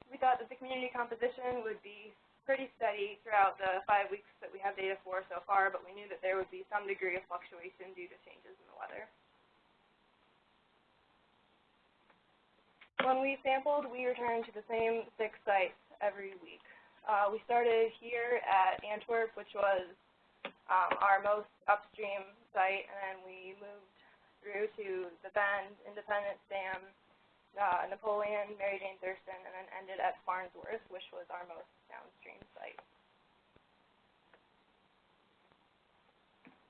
We thought that the community composition would be pretty steady throughout the five weeks that we have data for so far, but we knew that there would be some degree of fluctuation due to changes in the weather. When we sampled, we returned to the same six sites every week. Uh, we started here at Antwerp, which was um, our most upstream site, and then we moved through to the Bend, Independence Dam, uh, Napoleon, Mary Jane Thurston, and then ended at Farnsworth, which was our most downstream site.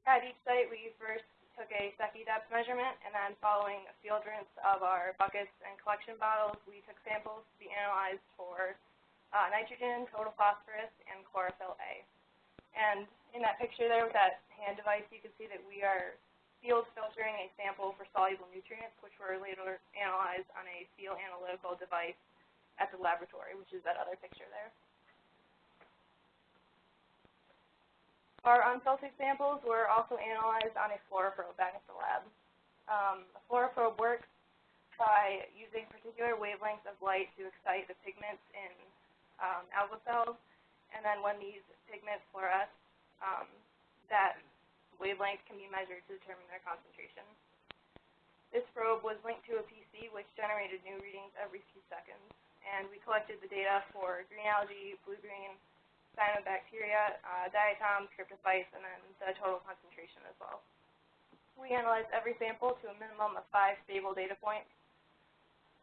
At each site, we first took a Secchi depth measurement, and then following a field rinse of our buckets and collection bottles, we took samples to be analyzed for uh, nitrogen, total phosphorus, and chlorophyll A. And in that picture there with that hand device, you can see that we are field filtering a sample for soluble nutrients, which were later analyzed on a field analytical device at the laboratory, which is that other picture there. Our unfiltered samples were also analyzed on a fluoroprobe back at the lab. Um, a fluoroprobe works by using particular wavelengths of light to excite the pigments in um, algal cells, and then when these pigments fluoresce, um, that wavelength can be measured to determine their concentration. This probe was linked to a PC which generated new readings every few seconds, and we collected the data for green algae, blue-green, cyanobacteria, uh, diatoms, cryptophytes, and then the total concentration as well. We analyzed every sample to a minimum of five stable data points,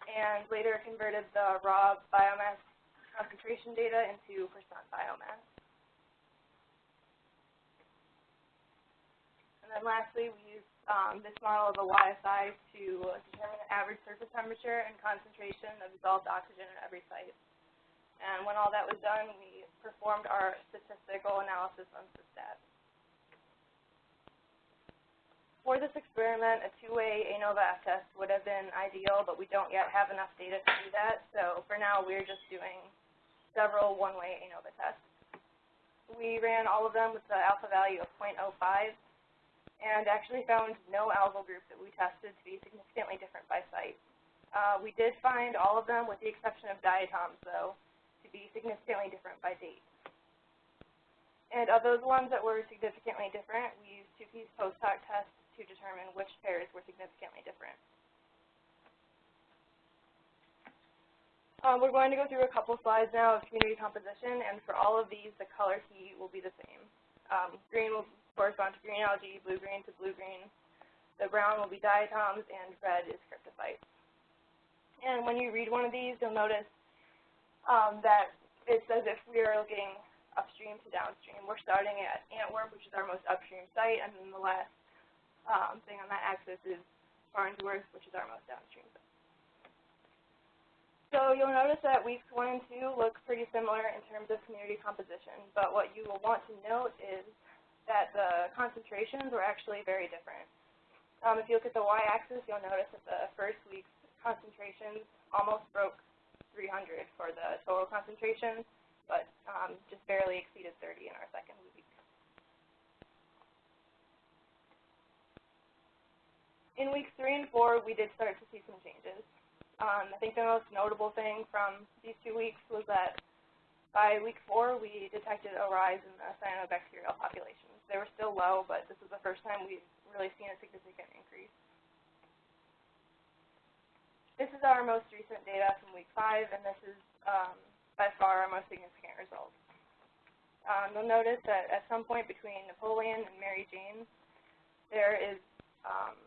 and later converted the raw biomass concentration data into percent biomass. And then lastly, we used um, this model of a YSI to determine the average surface temperature and concentration of dissolved oxygen at every site. And when all that was done, we performed our statistical analysis on SYSTAT. For this experiment, a two-way ANOVA test would have been ideal, but we don't yet have enough data to do that. So for now, we're just doing several one-way ANOVA tests. We ran all of them with the alpha value of 0.05 and actually found no algal group that we tested to be significantly different by site. Uh, we did find all of them, with the exception of diatoms, though, to be significantly different by date. And of those ones that were significantly different, we used Tukey post-hoc tests to determine which pairs were significantly different. Um, we're going to go through a couple slides now of community composition, and for all of these, the color key will be the same. Um, green will correspond to green algae, blue-green to blue-green. The brown will be diatoms, and red is cryptophytes. And when you read one of these, you'll notice um, that it's as if we are looking upstream to downstream. We're starting at Antwerp, which is our most upstream site, and then the last um, thing on that axis is Farnsworth, which is our most downstream site. So you'll notice that weeks one and two look pretty similar in terms of community composition, but what you will want to note is that the concentrations were actually very different. Um, if you look at the y-axis, you'll notice that the first week's concentrations almost broke 300 for the total concentrations, but um, just barely exceeded 30 in our second week. In weeks three and four, we did start to see some changes. Um, I think the most notable thing from these two weeks was that by week four, we detected a rise in the cyanobacterial populations. They were still low, but this is the first time we've really seen a significant increase. This is our most recent data from week five, and this is um, by far our most significant result. Um, you'll notice that at some point between Napoleon and Mary Jane, there is um,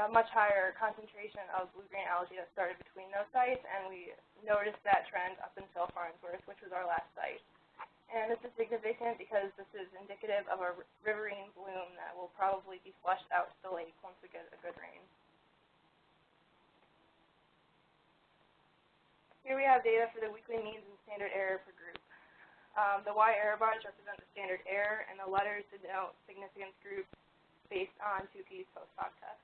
a much higher concentration of blue-green algae that started between those sites, and we noticed that trend up until Farnsworth, which was our last site. And this is significant because this is indicative of a riverine bloom that will probably be flushed out to the lake once we get a good rain. Here we have data for the weekly means and standard error per group. Um, the Y error bars represent the standard error, and the letters denote significance groups based on Tukey's post hoc test.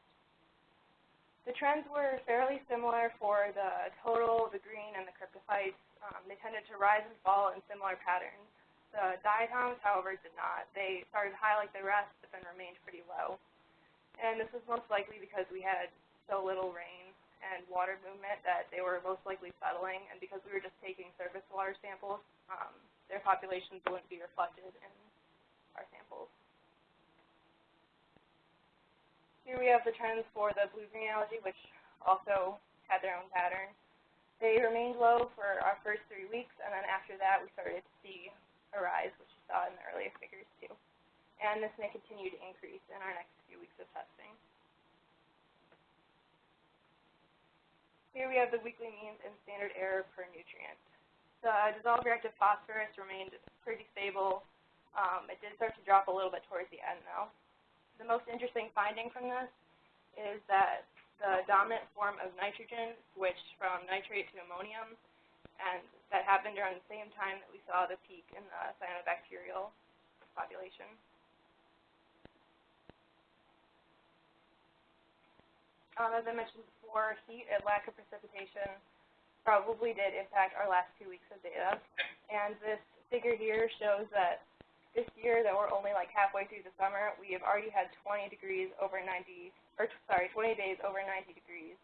The trends were fairly similar for the total, the green, and the cryptophytes. Um, they tended to rise and fall in similar patterns. The diatoms, however, did not. They started high like the rest, but then remained pretty low. And this was most likely because we had so little rain and water movement that they were most likely settling, and because we were just taking surface water samples, um, their populations wouldn't be reflected in our samples. Here we have the trends for the blue-green algae, which also had their own pattern. They remained low for our first three weeks, and then after that we started to see a rise, which you saw in the earlier figures too. And this may continue to increase in our next few weeks of testing. Here we have the weekly means and standard error per nutrient. The dissolved reactive phosphorus remained pretty stable. Um, it did start to drop a little bit towards the end though. The most interesting finding from this is that the dominant form of nitrogen switched from nitrate to ammonium, and that happened around the same time that we saw the peak in the cyanobacterial population. Um, as I mentioned before, heat and lack of precipitation probably did impact our last two weeks of data. And this figure here shows that this year that we're only like halfway through the summer, we have already had 20 degrees over 90, or sorry, 20 days over 90 degrees.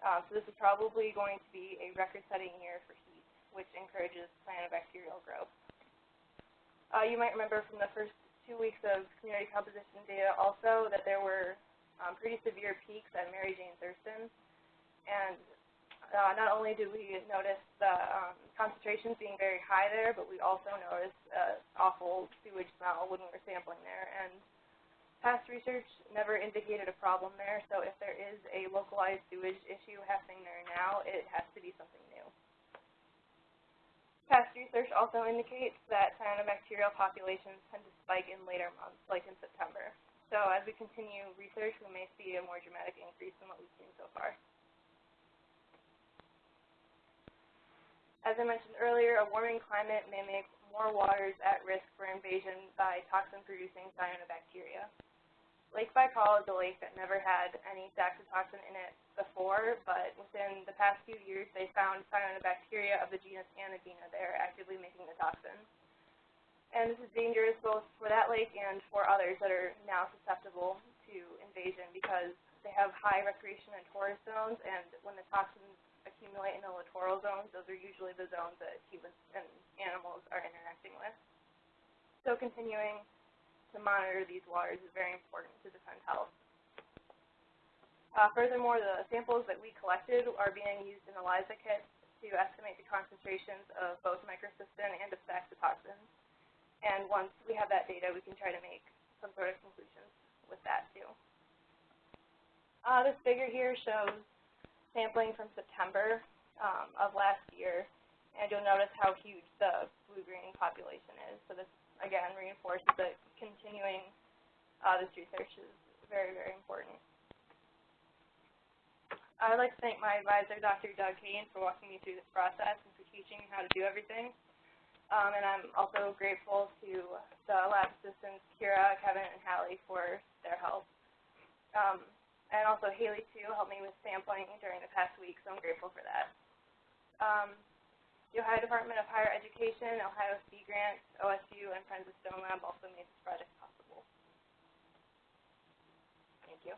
Uh, so this is probably going to be a record-setting year for heat, which encourages cyanobacterial growth. Uh, you might remember from the first two weeks of community composition data also that there were um, pretty severe peaks at Mary Jane Thurston. And uh, not only did we notice the um, concentrations being very high there, but we also noticed awful sewage smell when we were sampling there. And past research never indicated a problem there, so if there is a localized sewage issue happening there now, it has to be something new. Past research also indicates that cyanobacterial populations tend to spike in later months, like in September. So as we continue research, we may see a more dramatic increase than what we've seen so far. As I mentioned earlier, a warming climate may make more waters at risk for invasion by toxin-producing cyanobacteria. Lake Baikal is a lake that never had any saxitoxin in it before, but within the past few years, they found cyanobacteria of the genus Anodina there actively making the toxin. And this is dangerous both for that lake and for others that are now susceptible to invasion because they have high recreation and tourist zones, and when the toxins accumulate in the littoral zones, those are usually the zones that humans and animals are interacting with. So continuing to monitor these waters is very important to defend health. Uh, furthermore, the samples that we collected are being used in ELISA kits to estimate the concentrations of both microcystin and of saxitoxins. And once we have that data, we can try to make some sort of conclusions with that too. Uh, this figure here shows sampling from September um, of last year, and you'll notice how huge the blue-green population is. So this, again, reinforces that continuing uh, this research is very, very important. I'd like to thank my advisor, Dr. Doug Kane, for walking me through this process and for teaching me how to do everything. Um, and I'm also grateful to the lab assistants, Kira, Kevin, and Hallie for their help. Um, and also Haley, too, helped me with sampling during the past week, so I'm grateful for that. Um, the Ohio Department of Higher Education, Ohio Sea Grants, OSU, and Friends of Stone Lab also made this project possible. Thank you.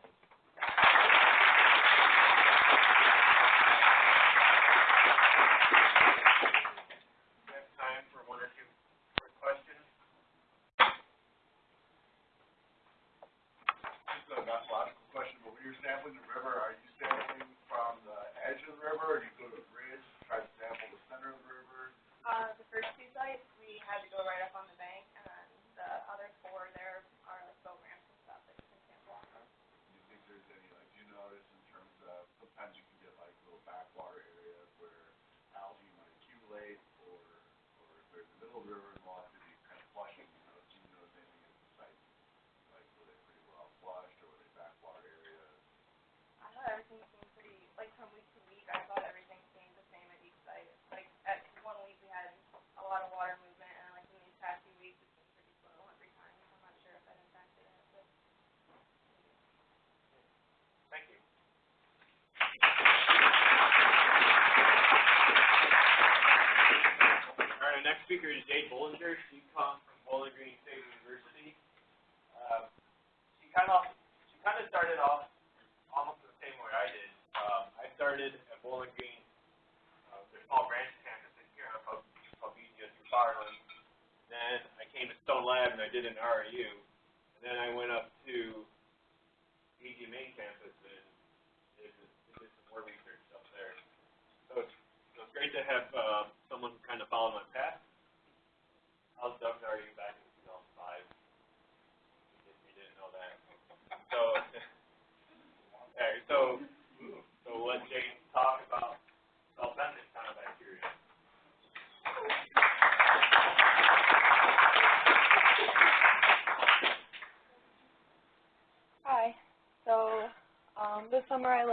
speaker is Jay Bollinger. She comes from Bowling Green State.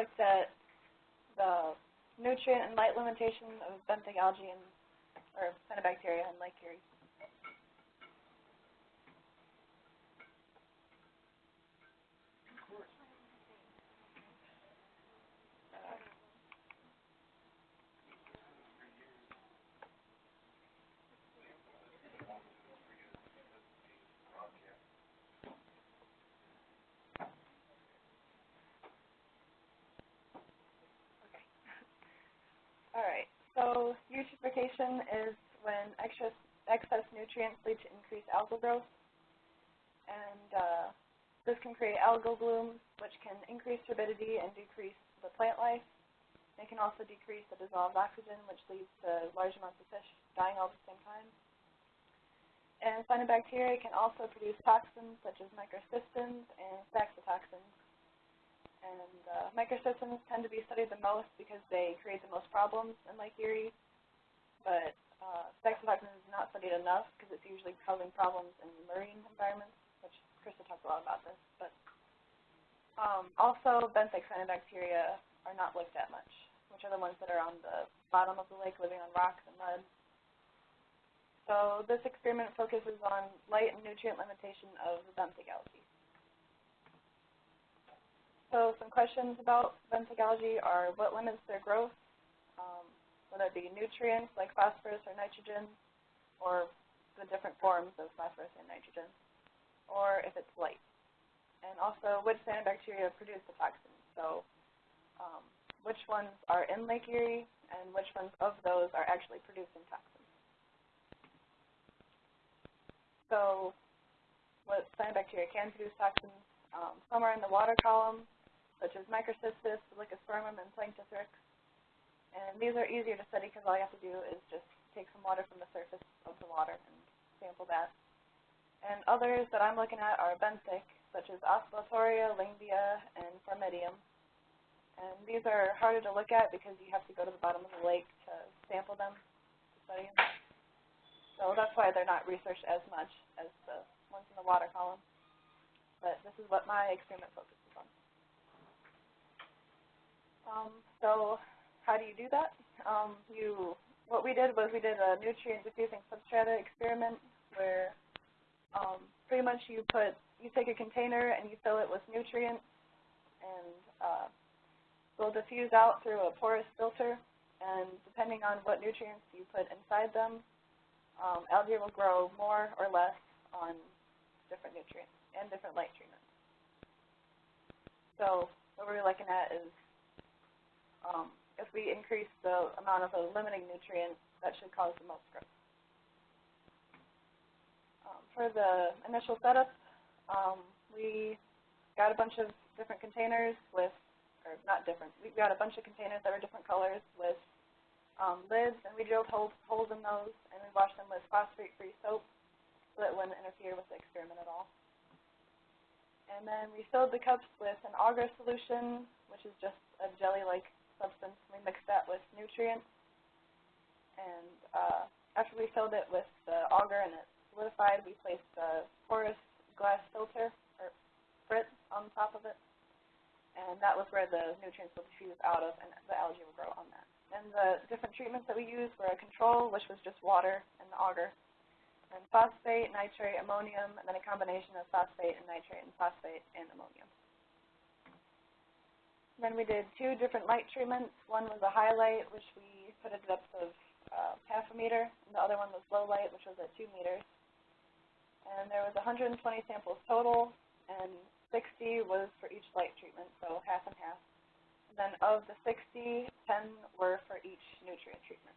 Looked at the nutrient and light limitation of benthic algae and, or cyanobacteria in Lake Erie. Alright, so eutrophication is when excess, excess nutrients increased algal growth. And uh, this can create algal blooms, which can increase turbidity and decrease the plant life. It can also decrease the dissolved oxygen, which leads to large amounts of fish dying all at the same time. And cyanobacteria can also produce toxins such as microcystins and saxitoxins. And uh, microcystins tend to be studied the most because they create the most problems in Lake Erie. But uh, saxitoxins is not studied enough because it's usually causing problems in marine environments, which Krista talked a lot about this. But um, also, benthic cyanobacteria are not looked at much, which are the ones that are on the bottom of the lake living on rocks and mud. So this experiment focuses on light and nutrient limitation of the benthic algae. So some questions about benthic algae are what limits their growth, um, whether it be nutrients like phosphorus or nitrogen, or the different forms of phosphorus and nitrogen, or if it's light. And also which cyanobacteria produce the toxins. So um, which ones are in Lake Erie and which ones of those are actually producing toxins. So what cyanobacteria can produce toxins, um, some are in the water column, such as Microcystis, Dolichospermum, and Planktothrix. And these are easier to study because all you have to do is just take some water from the surface of the water and sample that. And others that I'm looking at are benthic, such as Oscillatoria, Lyngbya, and Phormidium. And these are harder to look at because you have to go to the bottom of the lake to sample them, to study them. So that's why they're not researched as much as the ones in the water column. But this is what my experiment focuses on. Um, so how do you do that? Um, you, what we did was we did a nutrient diffusing substrata experiment where um, pretty much you put, you take a container and you fill it with nutrients and uh, will diffuse out through a porous filter and depending on what nutrients you put inside them, um, algae will grow more or less on different nutrients and different light treatments. So what we're looking at is um, if we increase the amount of a limiting nutrient, that should cause the most growth. Um, for the initial setup, um, we got a bunch of different containers with, or not different, we got a bunch of containers that were different colors with um, lids, and we drilled holes, holes in those, and we washed them with phosphate-free soap so it wouldn't interfere with the experiment at all. And then we filled the cups with an agar solution, which is just a jelly-like substance. We mixed that with nutrients. And uh, after we filled it with the agar and it solidified, we placed a porous glass filter, or frit, on top of it. And that was where the nutrients would diffuse out of, and the algae would grow on that. And the different treatments that we used were a control, which was just water and the agar, and phosphate, nitrate, ammonium, and then a combination of phosphate and nitrate and phosphate and ammonium. Then we did two different light treatments. One was a highlight, which we put at a depth of uh, half a meter, and the other one was low light, which was at two meters. And there was 120 samples total, and 60 was for each light treatment, so half and half. Then of the 60, 10 were for each nutrient treatment.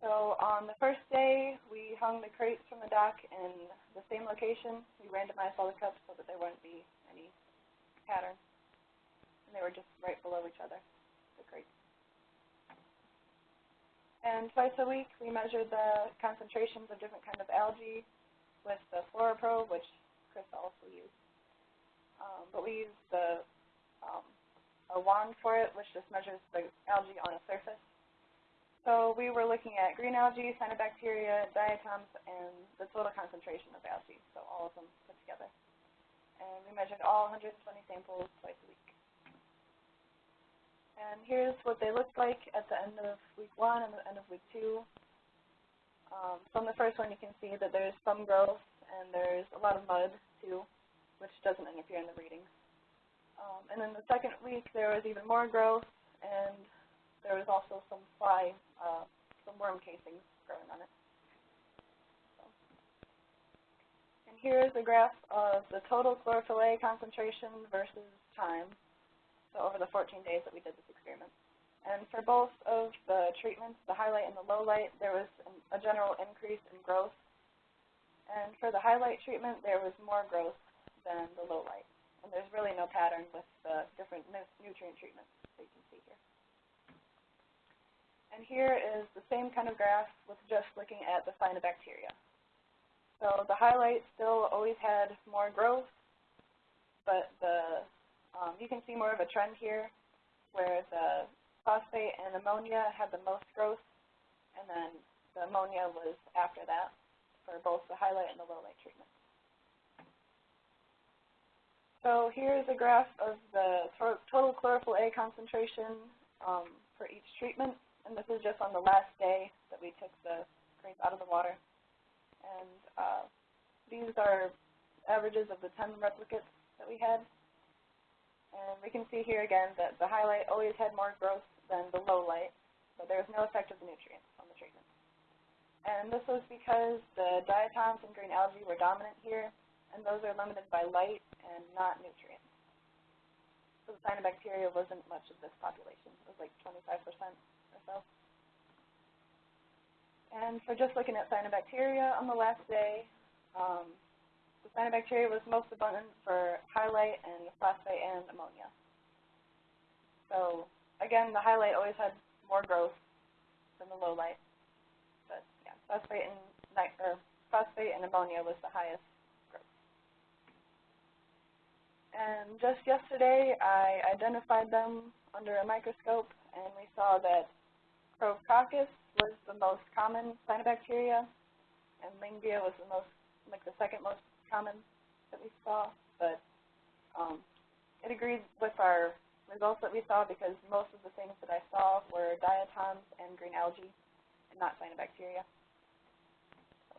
So on the first day, we hung the crates from the dock in the same location. We randomized all the cups so that there wouldn't be any pattern. And they were just right below each other, the crates. And twice a week, we measured the concentrations of different kind of algae with the FluoroProbe, which Chris also used. Um, but we used the um, a wand for it, which just measures the algae on a surface. So we were looking at green algae, cyanobacteria, diatoms, and the total concentration of algae, so all of them put together. And we measured all 120 samples twice a week. And here's what they looked like at the end of week one and the end of week two. Um, from the first one, you can see that there's some growth and there's a lot of mud too, which doesn't interfere in the readings. Um, and then the second week, there was even more growth, and there was also some fly, uh, some worm casings growing on it. So. And here is a graph of the total chlorophyll concentration versus time, so over the 14 days that we did this experiment. And for both of the treatments, the highlight and the low light, there was an, a general increase in growth. And for the highlight treatment, there was more growth than the low light. And there's really no pattern with the different nutrient treatments that you can see here. And here is the same kind of graph with just looking at the cyanobacteria. So the highlight still always had more growth, but the um, you can see more of a trend here where the phosphate and ammonia had the most growth, and then the ammonia was after that for both the highlight and the low light treatment. So here's a graph of the total chlorophyll A concentration um, for each treatment, and this is just on the last day that we took the grains out of the water. And uh, these are averages of the 10 replicates that we had. And we can see here again that the highlight always had more growth than the low light, but there was no effect of the nutrients on the treatment. And this was because the diatoms and green algae were dominant here, and those are limited by light and not nutrients. So the cyanobacteria wasn't much of this population. It was like 25% or so. And for just looking at cyanobacteria on the last day, um, the cyanobacteria was most abundant for highlight and phosphate and ammonia. So again, the highlight always had more growth than the low light. But yeah, phosphate and or phosphate and ammonia was the highest growth. and just yesterday, I identified them under a microscope, and we saw that Chroococcus was the most common cyanobacteria, and Lyngbya was the most, like the second most common that we saw. But um, it agreed with our results that we saw because most of the things that I saw were diatoms and green algae, and not cyanobacteria. So,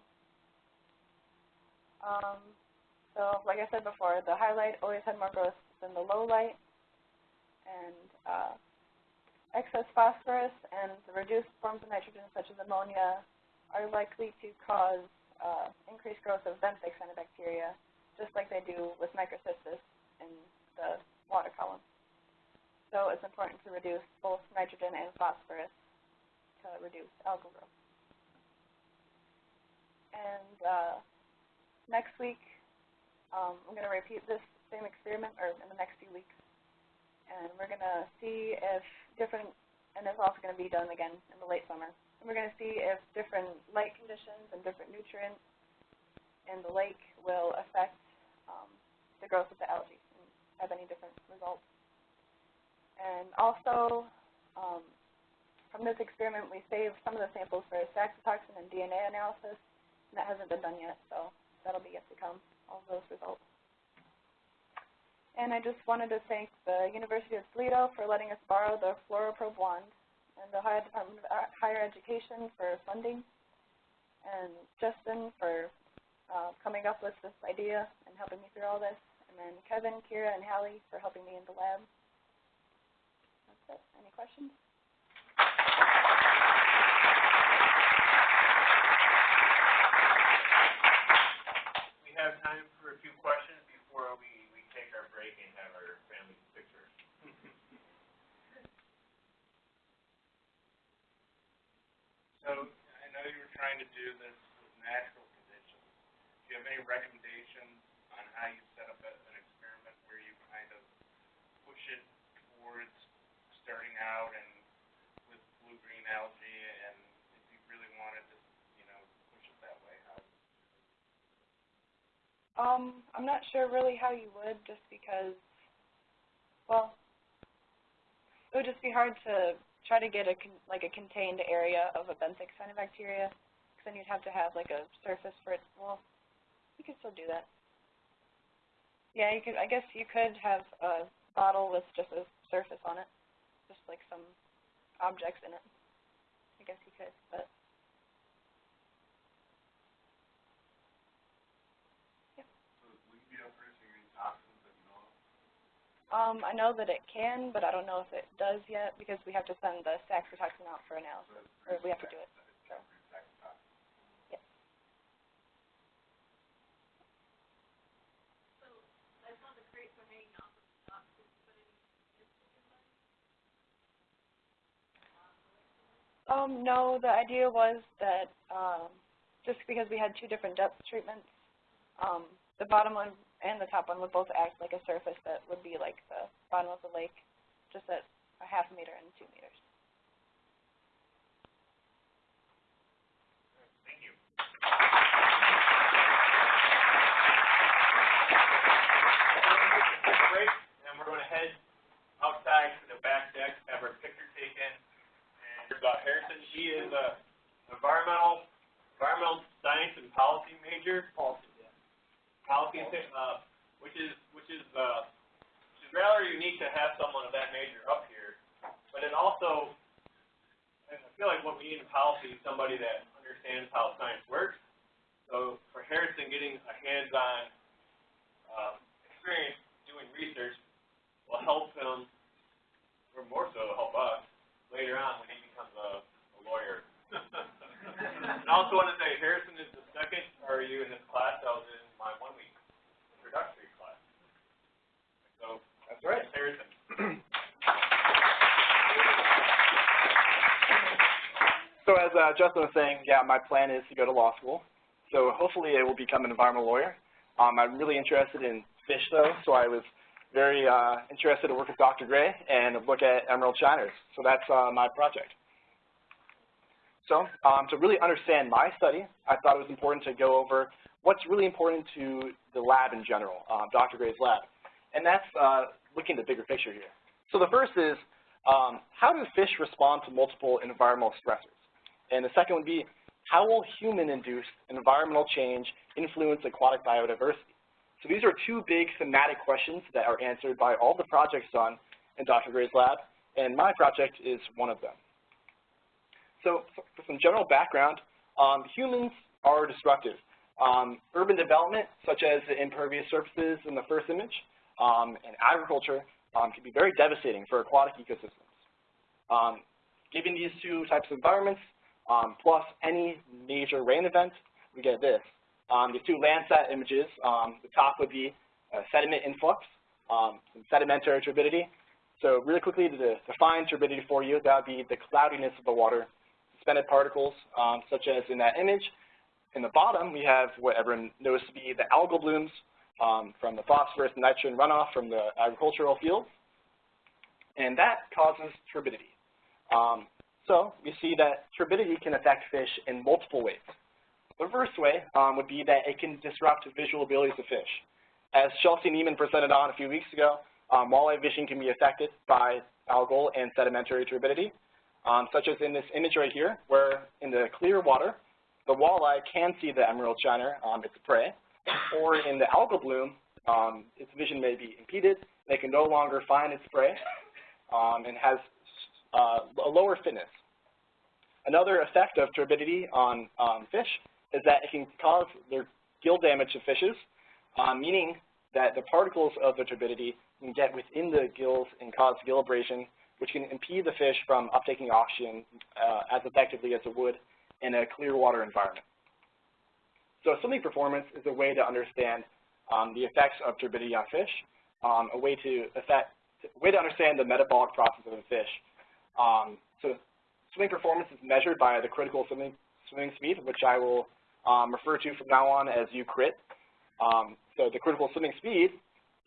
um, so like I said before, the highlight always had more growth than the low light. And uh, excess phosphorus and the reduced forms of nitrogen, such as ammonia, are likely to cause uh, increased growth of benthic cyanobacteria, just like they do with microcystis in the water column. So it's important to reduce both nitrogen and phosphorus to reduce algal growth. And uh, next week, um, I'm going to repeat this same experiment or in the next few weeks. And we're going to see if different, and it's also going to be done again in the late summer. And we're going to see if different light conditions and different nutrients in the lake will affect um, the growth of the algae and have any different results. And also, um, from this experiment, we saved some of the samples for saxitoxin and DNA analysis, and that hasn't been done yet, so that'll be yet to come all those results. And I just wanted to thank the University of Toledo for letting us borrow the FluoroProbe wand, and the Ohio Department of Higher Education for funding, and Justin for uh, coming up with this idea and helping me through all this, and then Kevin, Kira, and Hallie for helping me in the lab. That's it. Any questions? have time for a few questions before we, we take our break and have our family picture. so, I to do this with natural conditions. Do you have any recommendations on how you set up an experiment where you kind of push it towards starting out and with blue-green algae, and if you really wanted to, you know, push it that way, how? Um, I'm not sure really how you would, just because, well, it would just be hard to try to get a con- like a contained area of a benthic cyanobacteria, then you'd have to have like a surface for it. Well, you could still do that. Yeah, you could. I guess you could have a bottle with just a surface on it, just like some objects in it. I guess you could, but So you be able to producing any toxins that you know of? Um, I know that it can, but I don't know if it does yet because we have to send the saxitoxin out for analysis, or we have to do it. Um, no, the idea was that, um, just because we had two different depth treatments, um, the bottom one and the top one would both act like a surface that would be like the bottom of the lake, just at a half meter and two meters. Thank you. Break, and we're gonna head outside to the back deck, have our picture taken. About Harrison, he is a environmental, environmental science and policy major. Policy, yeah. Policy, uh, which is, which is, uh, which is rather unique to have someone of that major up here. But it also, I feel like what we need in policy is somebody that understands how science works. So for Harrison, getting a hands-on, um, experience doing research will help him, or more so help us, later on when he a, a lawyer. and I also want to say Harrison is the second REU in this class that was in my one-week introductory class. So, That's right. Harrison. So as uh, Justin was saying, yeah, my plan is to go to law school. So hopefully I will become an environmental lawyer. Um, I'm really interested in fish though, so I was very uh, interested to work with Dr. Gray and look at emerald shiners. So that's uh, my project. So um, to really understand my study, I thought it was important to go over what's really important to the lab in general, um, Dr. Gray's lab. And that's uh, looking at the bigger picture here. So the first is, um, how do fish respond to multiple environmental stressors? And the second would be, how will human-induced environmental change influence aquatic biodiversity? So these are two big thematic questions that are answered by all the projects done in Dr. Gray's lab, and my project is one of them. So for some general background, um, humans are destructive. Um, urban development, such as the impervious surfaces in the first image, um, and agriculture um, can be very devastating for aquatic ecosystems. Um, given these two types of environments, um, plus any major rain event, we get this. These two Landsat images, the top would be uh, sediment influx, some sedimentary turbidity. So really quickly to de define turbidity for you, that would be the cloudiness of the water, suspended particles, um, such as in that image. In the bottom, we have what everyone knows to be the algal blooms um, from the phosphorus and nitrogen runoff from the agricultural fields. And that causes turbidity. Um, so we see that turbidity can affect fish in multiple ways. The first way um, would be that it can disrupt visual abilities of fish. As Chelsea Neiman presented on a few weeks ago, um, walleye vision can be affected by algal and sedimentary turbidity, um, such as in this image right here, where in the clear water, the walleye can see the emerald shiner, um, its prey, or in the algal bloom, um, its vision may be impeded, they can no longer find its prey, um, and has uh, a lower fitness. Another effect of turbidity on um, fish is that it can cause their gill damage to fishes, uh, meaning that the particles of the turbidity can get within the gills and cause gill abrasion, which can impede the fish from uptaking oxygen uh, as effectively as it would in a clear water environment. So swimming performance is a way to understand um, the effects of turbidity on fish, um, a way to affect, a way to understand the metabolic process of a fish. Um, so swimming performance is measured by the critical swimming, swimming speed, which I will um, refer to from now on as U crit. Um, so the critical swimming speed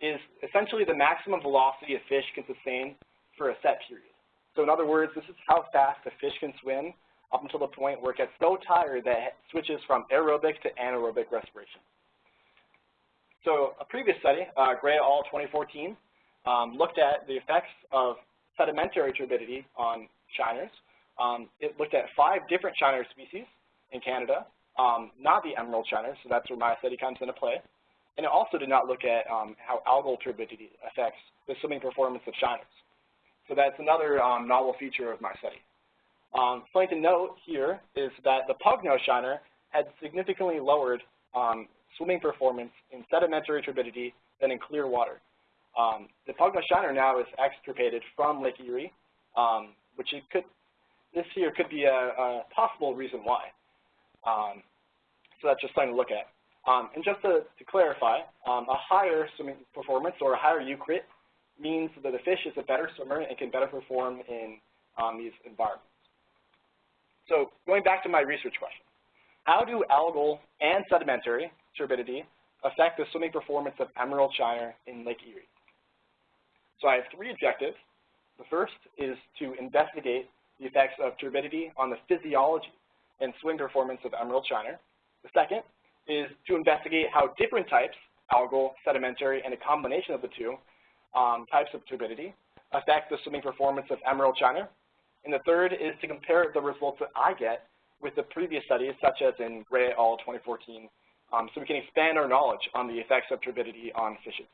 is essentially the maximum velocity a fish can sustain for a set period. So in other words, this is how fast a fish can swim up until the point where it gets so tired that it switches from aerobic to anaerobic respiration. So a previous study, uh, Gray et al. 2014, um, looked at the effects of sedimentary turbidity on shiners. Um, it looked at five different shiner species in Canada, um, not the emerald shiners, so that's where my study comes into play. And it also did not look at um, how algal turbidity affects the swimming performance of shiners. So that's another um, novel feature of my study. Um, something to note here is that the pugnose shiner had significantly lowered um, swimming performance in sedimentary turbidity than in clear water. Um, the pugnose shiner now is extirpated from Lake Erie, um, which it could, this here could be a, a possible reason why. Um, so that's just something to look at. Um, and just to, to clarify, a higher swimming performance or a higher U-crit means that the fish is a better swimmer and can better perform in um, these environments. So going back to my research question, how do algal and sedimentary turbidity affect the swimming performance of emerald shiner in Lake Erie? So I have three objectives. The first is to investigate the effects of turbidity on the physiology and swim performance of emerald shiner. The second is to investigate how different types, algal, sedimentary, and a combination of the two um, types of turbidity affect the swimming performance of emerald shiner. And the third is to compare the results that I get with the previous studies, such as in Gray et al. 2014, um, so we can expand our knowledge on the effects of turbidity on fishes.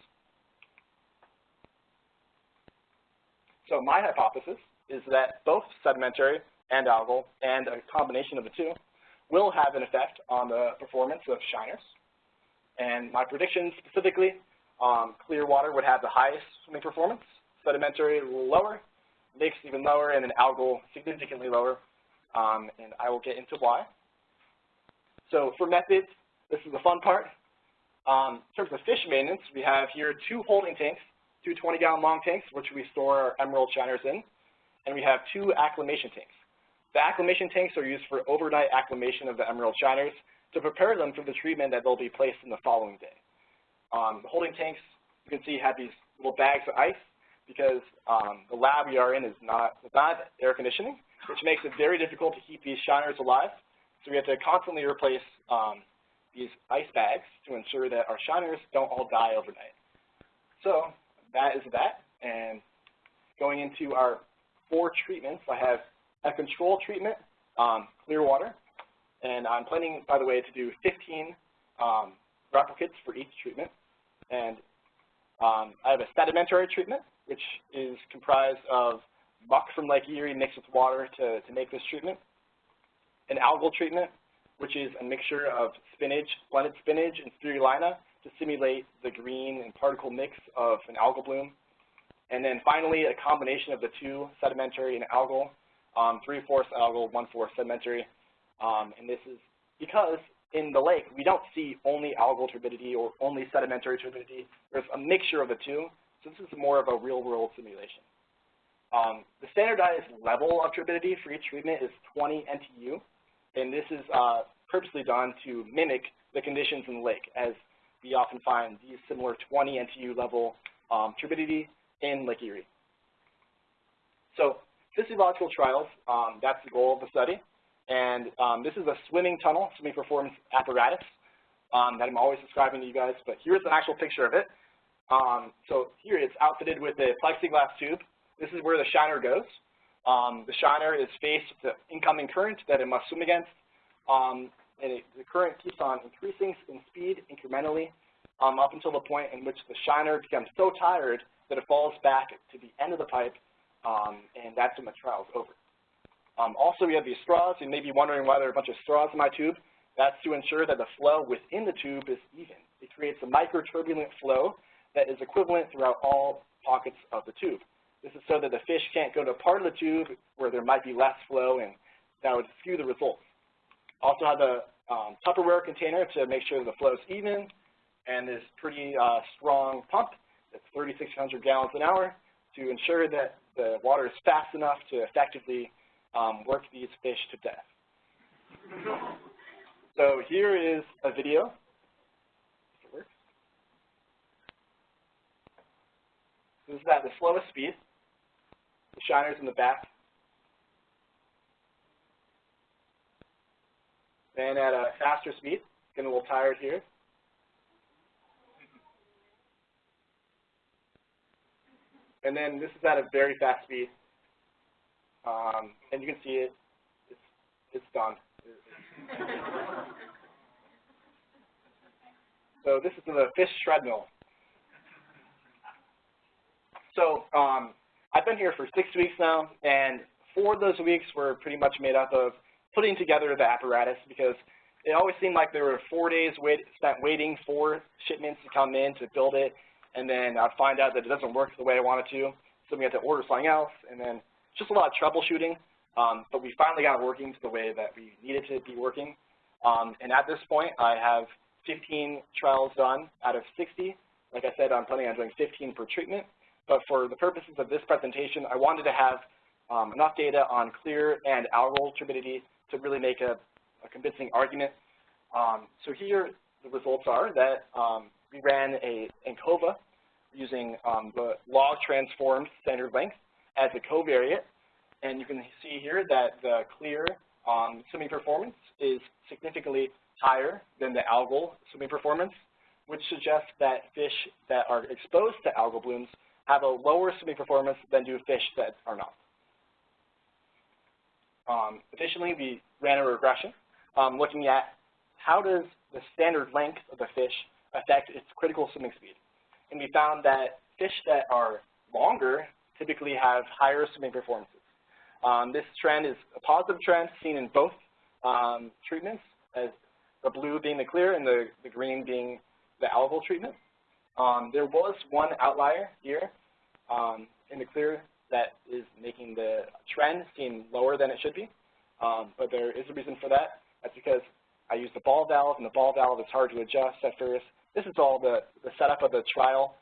So my hypothesis is that both sedimentary and algal, and a combination of the two, will have an effect on the performance of shiners. And my prediction specifically, um, clear water would have the highest swimming performance, sedimentary lower, lakes even lower, and then algal significantly lower. Um, and I will get into why. So for methods, this is the fun part. Um, in terms of fish maintenance, we have here two holding tanks, two 20-gallon long tanks, which we store our emerald shiners in, and we have two acclimation tanks. The acclimation tanks are used for overnight acclimation of the emerald shiners to prepare them for the treatment that they'll be placed in the following day. Um, the holding tanks, you can see, have these little bags of ice because um, the lab we are in is not, not air conditioning, which makes it very difficult to keep these shiners alive. So we have to constantly replace um, these ice bags to ensure that our shiners don't all die overnight. So that is that. And going into our four treatments, I have a control treatment, um, clear water. And I'm planning, by the way, to do 15 um, replicates for each treatment. And um, I have a sedimentary treatment, which is comprised of muck from Lake Erie mixed with water to, to make this treatment. An algal treatment, which is a mixture of spinach, blended spinach, and spirulina to simulate the green and particle mix of an algal bloom. And then finally, a combination of the two, sedimentary and algal, um, three-fourths algal, one-fourth sedimentary. Um, and this is because in the lake, we don't see only algal turbidity or only sedimentary turbidity. There's a mixture of the two, so this is more of a real-world simulation. Um, the standardized level of turbidity for each treatment is 20 NTU, and this is uh, purposely done to mimic the conditions in the lake, as we often find these similar 20 NTU level um, turbidity in Lake Erie. So physiological trials, um, that's the goal of the study. And um, this is a swimming tunnel, swimming performance apparatus um, that I'm always describing to you guys. But here's an actual picture of it. Um, so here it's outfitted with a plexiglass tube. This is where the shiner goes. Um, the shiner is faced with the incoming current that it must swim against. Um, and it, the current keeps on increasing in speed incrementally um, up until the point in which the shiner becomes so tired that it falls back to the end of the pipe, and that's when the trial is over. Um, also, we have these straws. You may be wondering why there are a bunch of straws in my tube. That's to ensure that the flow within the tube is even. It creates a microturbulent flow that is equivalent throughout all pockets of the tube. This is so that the fish can't go to a part of the tube where there might be less flow, and that would skew the results. Also have a um, Tupperware container to make sure the flow is even, and this pretty uh, strong pump that's 3,600 gallons an hour to ensure that the water is fast enough to effectively um, work these fish to death. So here is a video. This is at the slowest speed. The shiner's in the back. Then at a faster speed, getting a little tired here. And then this is at a very fast speed. Um, and you can see it, it's, it's done. so this is the fish shred. So um, I've been here for six weeks now, and four of those weeks were pretty much made up of putting together the apparatus because it always seemed like there were four days wait, spent waiting for shipments to come in to build it, and then I'd find out that it doesn't work the way I wanted to, so we had to order something else, and then just a lot of troubleshooting. Um, but we finally got it working to the way that we needed to be working. Um, and at this point, I have 15 trials done out of 60. Like I said, I'm planning on doing 15 per treatment. But for the purposes of this presentation, I wanted to have um, enough data on clear and algal turbidity to really make a, a convincing argument. Um, so here, the results are that um, we ran a ANCOVA using um, the log transformed standard length as a covariate. And you can see here that the clear um, swimming performance is significantly higher than the algal swimming performance, which suggests that fish that are exposed to algal blooms have a lower swimming performance than do fish that are not. Um, additionally, we ran a regression um, looking at how does the standard length of the fish affect its critical swimming speed. And we found that fish that are longer typically have higher swimming performances. Um, this trend is a positive trend seen in both um, treatments, as the blue being the clear and the, the green being the algal treatment. Um, there was one outlier here um, in the clear that is making the trend seem lower than it should be, um, but there is a reason for that. That's because I used the ball valve, and the ball valve is hard to adjust at first. This is all the, the setup of the trial.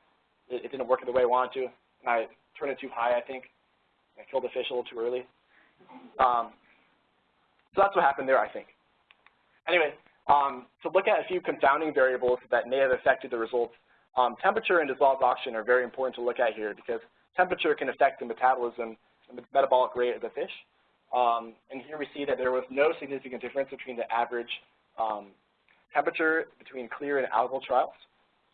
It, it didn't work the way I wanted to, and I turned it too high, I think. I killed the fish a little too early. Um, so that's what happened there, I think. Anyway, um, to look at a few confounding variables that may have affected the results, um, temperature and dissolved oxygen are very important to look at here because temperature can affect the metabolism and the metabolic rate of the fish. Um, and here we see that there was no significant difference between the average um, temperature between clear and algal trials.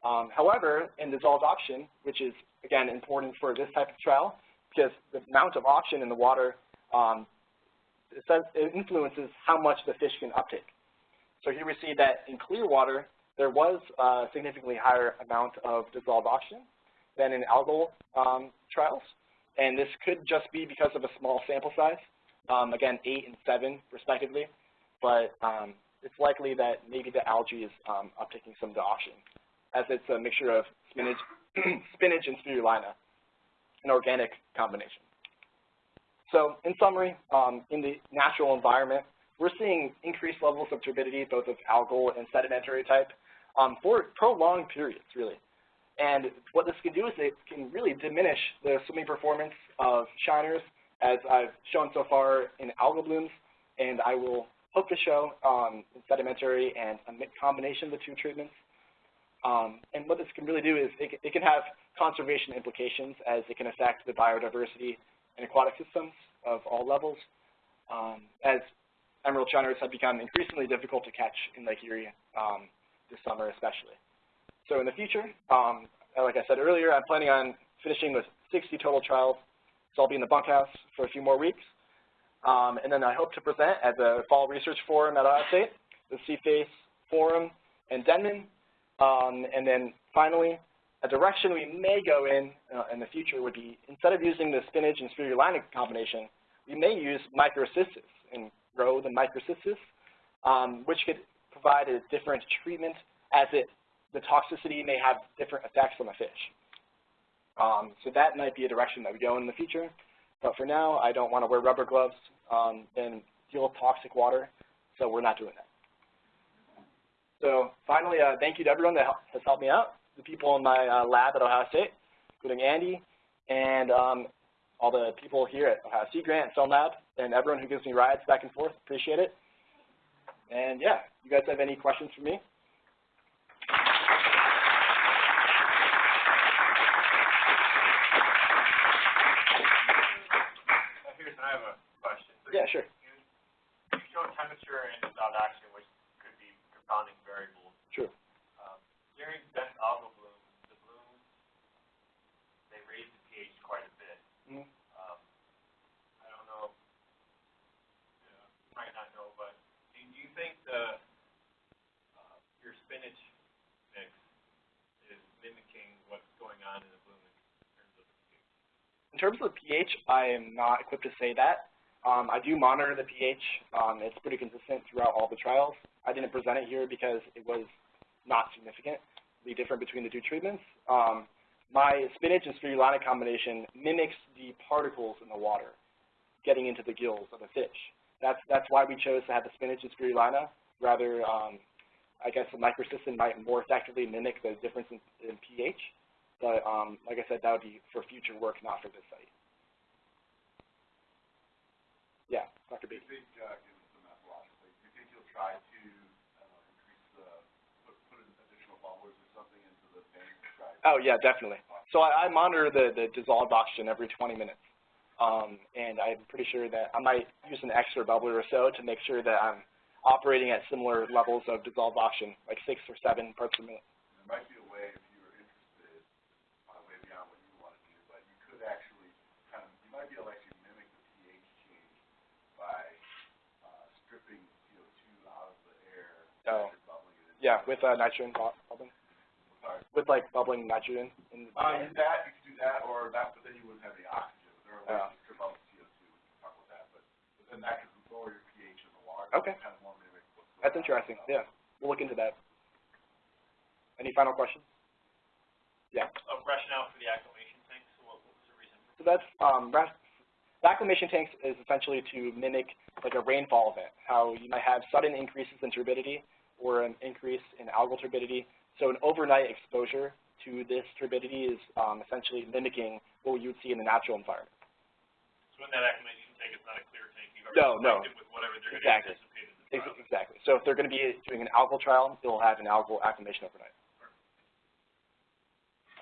Um, however, in dissolved oxygen, which is, again, important for this type of trial, because the amount of oxygen in the water um, it, influences how much the fish can uptake. So here we see that in clear water, there was a significantly higher amount of dissolved oxygen than in algal um, trials. And this could just be because of a small sample size, um, again, 8 and 7 respectively. But um, it's likely that maybe the algae is um, uptaking some of the oxygen, as it's a mixture of spinach, spinach and spirulina, an organic combination. So in summary, um, in the natural environment, we're seeing increased levels of turbidity, both of algal and sedimentary type, um, for prolonged periods, really. And what this can do is it can really diminish the swimming performance of shiners, as I've shown so far in algal blooms, and I will hope to show um, sedimentary and a combination of the two treatments. Um, and what this can really do is it, it can have conservation implications as it can affect the biodiversity and aquatic systems of all levels, um, as emerald shiners have become increasingly difficult to catch in Lake Erie um, this summer especially. So in the future, um, like I said earlier, I'm planning on finishing with 60 total trials. So I'll be in the bunkhouse for a few more weeks. Um, and then I hope to present at the Fall Research Forum at Ohio State, the CFAES Forum in Denman. Um, and then finally, a direction we may go in uh, in the future would be, instead of using the spinach and spirulina combination, we may use microcystis and grow the microcystis, um, which could provide a different treatment as it, the toxicity may have different effects on the fish. Um, so that might be a direction that we go in the future. But for now, I don't want to wear rubber gloves um, and deal with toxic water, so we're not doing that. So finally, uh, thank you to everyone that has helped me out the people in my uh, lab at Ohio State, including Andy and um, all the people here at Ohio Sea Grant, Film Lab, and everyone who gives me rides back and forth. Appreciate it. And yeah, you guys have any questions for me? Here's, I have a question. So Yeah, sure. You, you show temperature and dissolved oxygen, which could be confounding variables. True. Um, during dense algal blooms, the blooms, they raise the pH quite a bit. Mhm. Um, I don't know, you know, you might not know, but do do you think the, uh, your spinach mix is mimicking what's going on in the bloom in terms of the pH? In terms of the pH, I am not equipped to say that. Um, I do monitor the pH. Um, it's pretty consistent throughout all the trials. I didn't present it here because it was not significantly different between the two treatments. Um, my spinach and spirulina combination mimics the particles in the water getting into the gills of a fish. That's, that's why we chose to have the spinach and spirulina. Rather, um, I guess the microcystin might more effectively mimic the difference in, in pH. But um, like I said, that would be for future work, not for this site. Yeah, Dr. Do you think, uh, given do you think you'll try to, I increase the, put, put additional bubblers or something into the tank to try? to- Oh, yeah, definitely. So I, I monitor the, the dissolved oxygen every 20 minutes. Um, and I'm pretty sure that I might use an extra bubbler or so to make sure that I'm operating at similar levels of dissolved oxygen, like six or seven parts per minute. There might be a way, if you were interested, uh, way beyond what you want to do, but you could actually kind of, you might be able to actually mimic the pH change by, uh, stripping CO2 out of the air Oh. and bubbling it in. Yeah, with uh, nitrogen bubbling, Sorry. with like bubbling nitrogen. In the Uh, you that, you could do that, or that, but then you wouldn't have any oxygen. There are ways Yeah. to strip out the CO2, we can talk about that, but, but then that could lower your pH in the water. Okay. Kind of more mimic what's That's on. interesting. Yeah, we'll look into that. Any final questions? Yeah. A rationale for the acclimation tanks, what, what was the reason? So that's um, the acclimation tanks is essentially to mimic like a rainfall event, how you might have sudden increases in turbidity or an increase in algal turbidity. So an overnight exposure to this turbidity is um, essentially mimicking what you would see in the natural environment. So in that acclimation tank, it's not a clear tank, you've No, no. with whatever they're Exactly. anticipate in the Exactly. So if they're going to be doing an algal trial, they'll have an algal acclimation overnight.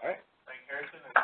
All right. Frank Harrison, and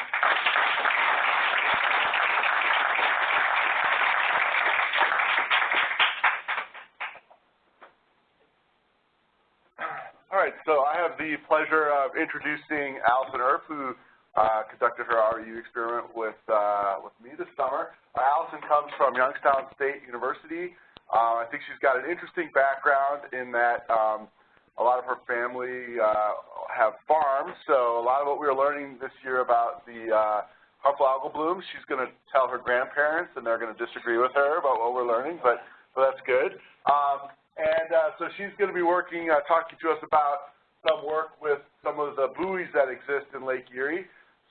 All right, so I have the pleasure of introducing Allison Earp, who uh, conducted her REU experiment with uh, with me this summer. Uh, Allison comes from Youngstown State University. Uh, I think she's got an interesting background in that um, a lot of her family uh, have farms, so a lot of what we were learning this year about the uh, harmful algal blooms, she's going to tell her grandparents, and they're going to disagree with her about what we're learning, but, but that's good. Um, and uh, so she's going to be working, uh, talking to us about some work with some of the buoys that exist in Lake Erie.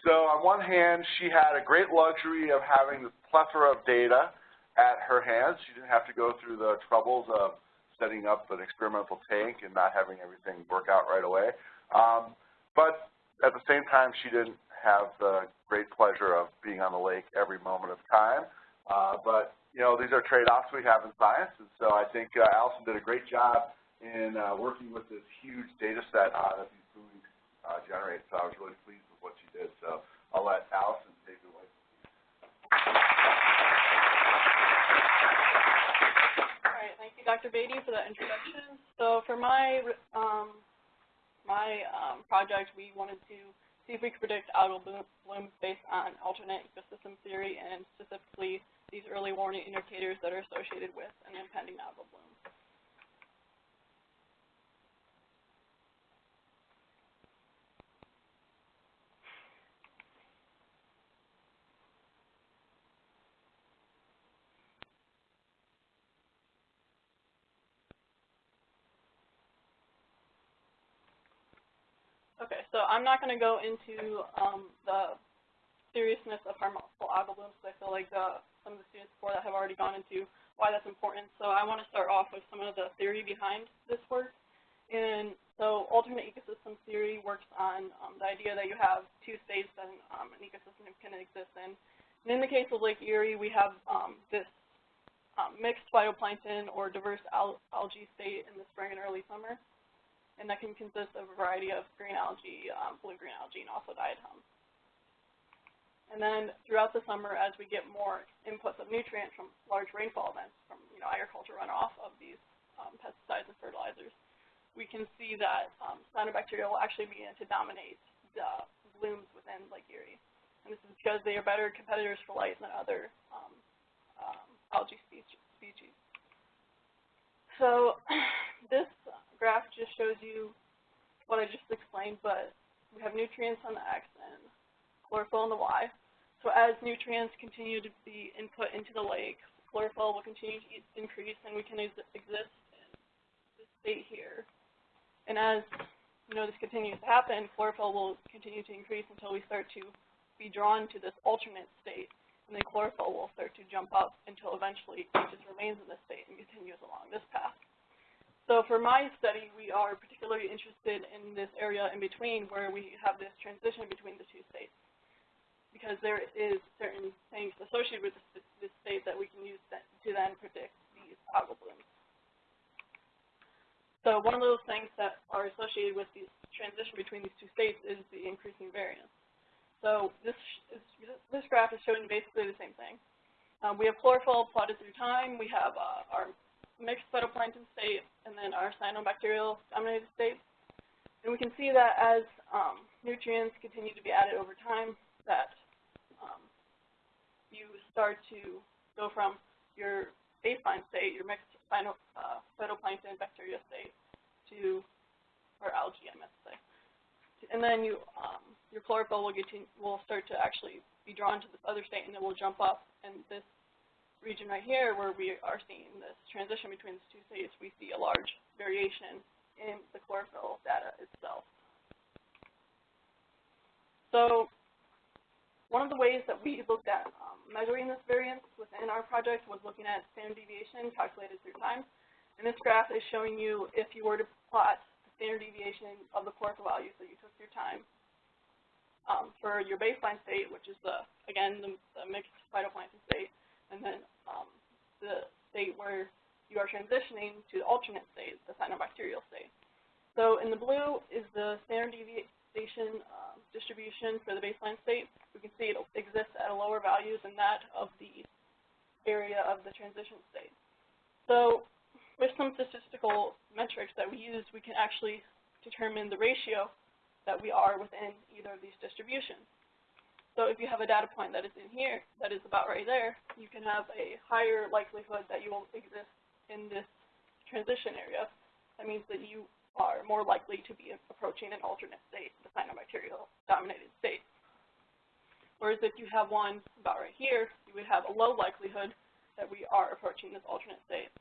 So on one hand, she had a great luxury of having this plethora of data at her hands. She didn't have to go through the troubles of setting up an experimental tank and not having everything work out right away. Um, but at the same time, she didn't have the great pleasure of being on the lake every moment of time. Uh, but, you know, these are trade-offs we have in science, and so I think uh, Allison did a great job in uh, working with this huge data set uh, that these buoys uh, generate. So I was really pleased with what she did. So I'll let Allison take it away. All right, thank you, Dr. Beatty, for that introduction. So for my um, my um, project, we wanted to see if we could predict algal blooms based on alternate ecosystem theory and specifically these early warning indicators that are associated with an impending algal bloom. Okay, so I'm not going to go into um, the seriousness of harmful algal blooms because I feel like the, some of the students before that have already gone into why that's important. So I want to start off with some of the theory behind this work. And so alternate ecosystem theory works on um, the idea that you have two states that um, an ecosystem can exist in. And in the case of Lake Erie, we have um, this um, mixed phytoplankton or diverse al- algae state in the spring and early summer. And that can consist of a variety of green algae, um, blue-green algae, and also diatoms. And then throughout the summer, as we get more inputs of nutrients from large rainfall events, from you know agriculture runoff of these um, pesticides and fertilizers, we can see that um, cyanobacteria will actually begin to dominate the blooms within Lake Erie. And this is because they are better competitors for light than other um, um, algae species. species. So this graph just shows you what I just explained, but we have nutrients on the X and chlorophyll on the Y. So as nutrients continue to be input into the lake, chlorophyll will continue to increase and we can ex exist in this state here. And as you know this continues to happen, chlorophyll will continue to increase until we start to be drawn to this alternate state. And then chlorophyll will start to jump up until eventually it just remains in this state and continues along this path. So for my study, we are particularly interested in this area in between where we have this transition between the two states because there is certain things associated with this, state that we can use to then predict these algal blooms. So one of those things that are associated with the transition between these two states is the increasing variance. So this is, this graph is showing basically the same thing. Um, we have chlorophyll plotted through time. We have uh, our mixed phytoplankton state and then our cyanobacterial dominated state. And we can see that as um, nutrients continue to be added over time, that um, you start to go from your baseline state, your mixed phyto, uh, phytoplankton bacteria state, to, or algae, I meant to say. And then you, um, your chlorophyll will, will start to actually be drawn to this other state, and then will jump up. And this region right here, where we are seeing this transition between these two states, we see a large variation in the chlorophyll data itself. So one of the ways that we looked at um, measuring this variance within our project was looking at standard deviation calculated through time. And this graph is showing you if you were to plot the standard deviation of the chlorophyll values that you took through time um, for your baseline state, which is the, again, the, the mixed phytoplankton state, and then um, the state where you are transitioning to the alternate state, the cyanobacterial state. So in the blue is the standard deviation uh, distribution for the baseline state. We can see it exists at a lower value than that of the area of the transition state. So with some statistical metrics that we use, we can actually determine the ratio that we are within either of these distributions. So if you have a data point that is in here, that is about right there, can have a higher likelihood that you will exist in this transition area. That means that you are more likely to be approaching an alternate state, the cyanobacterial dominated state. Whereas if you have one about right here, you would have a low likelihood that we are approaching this alternate state.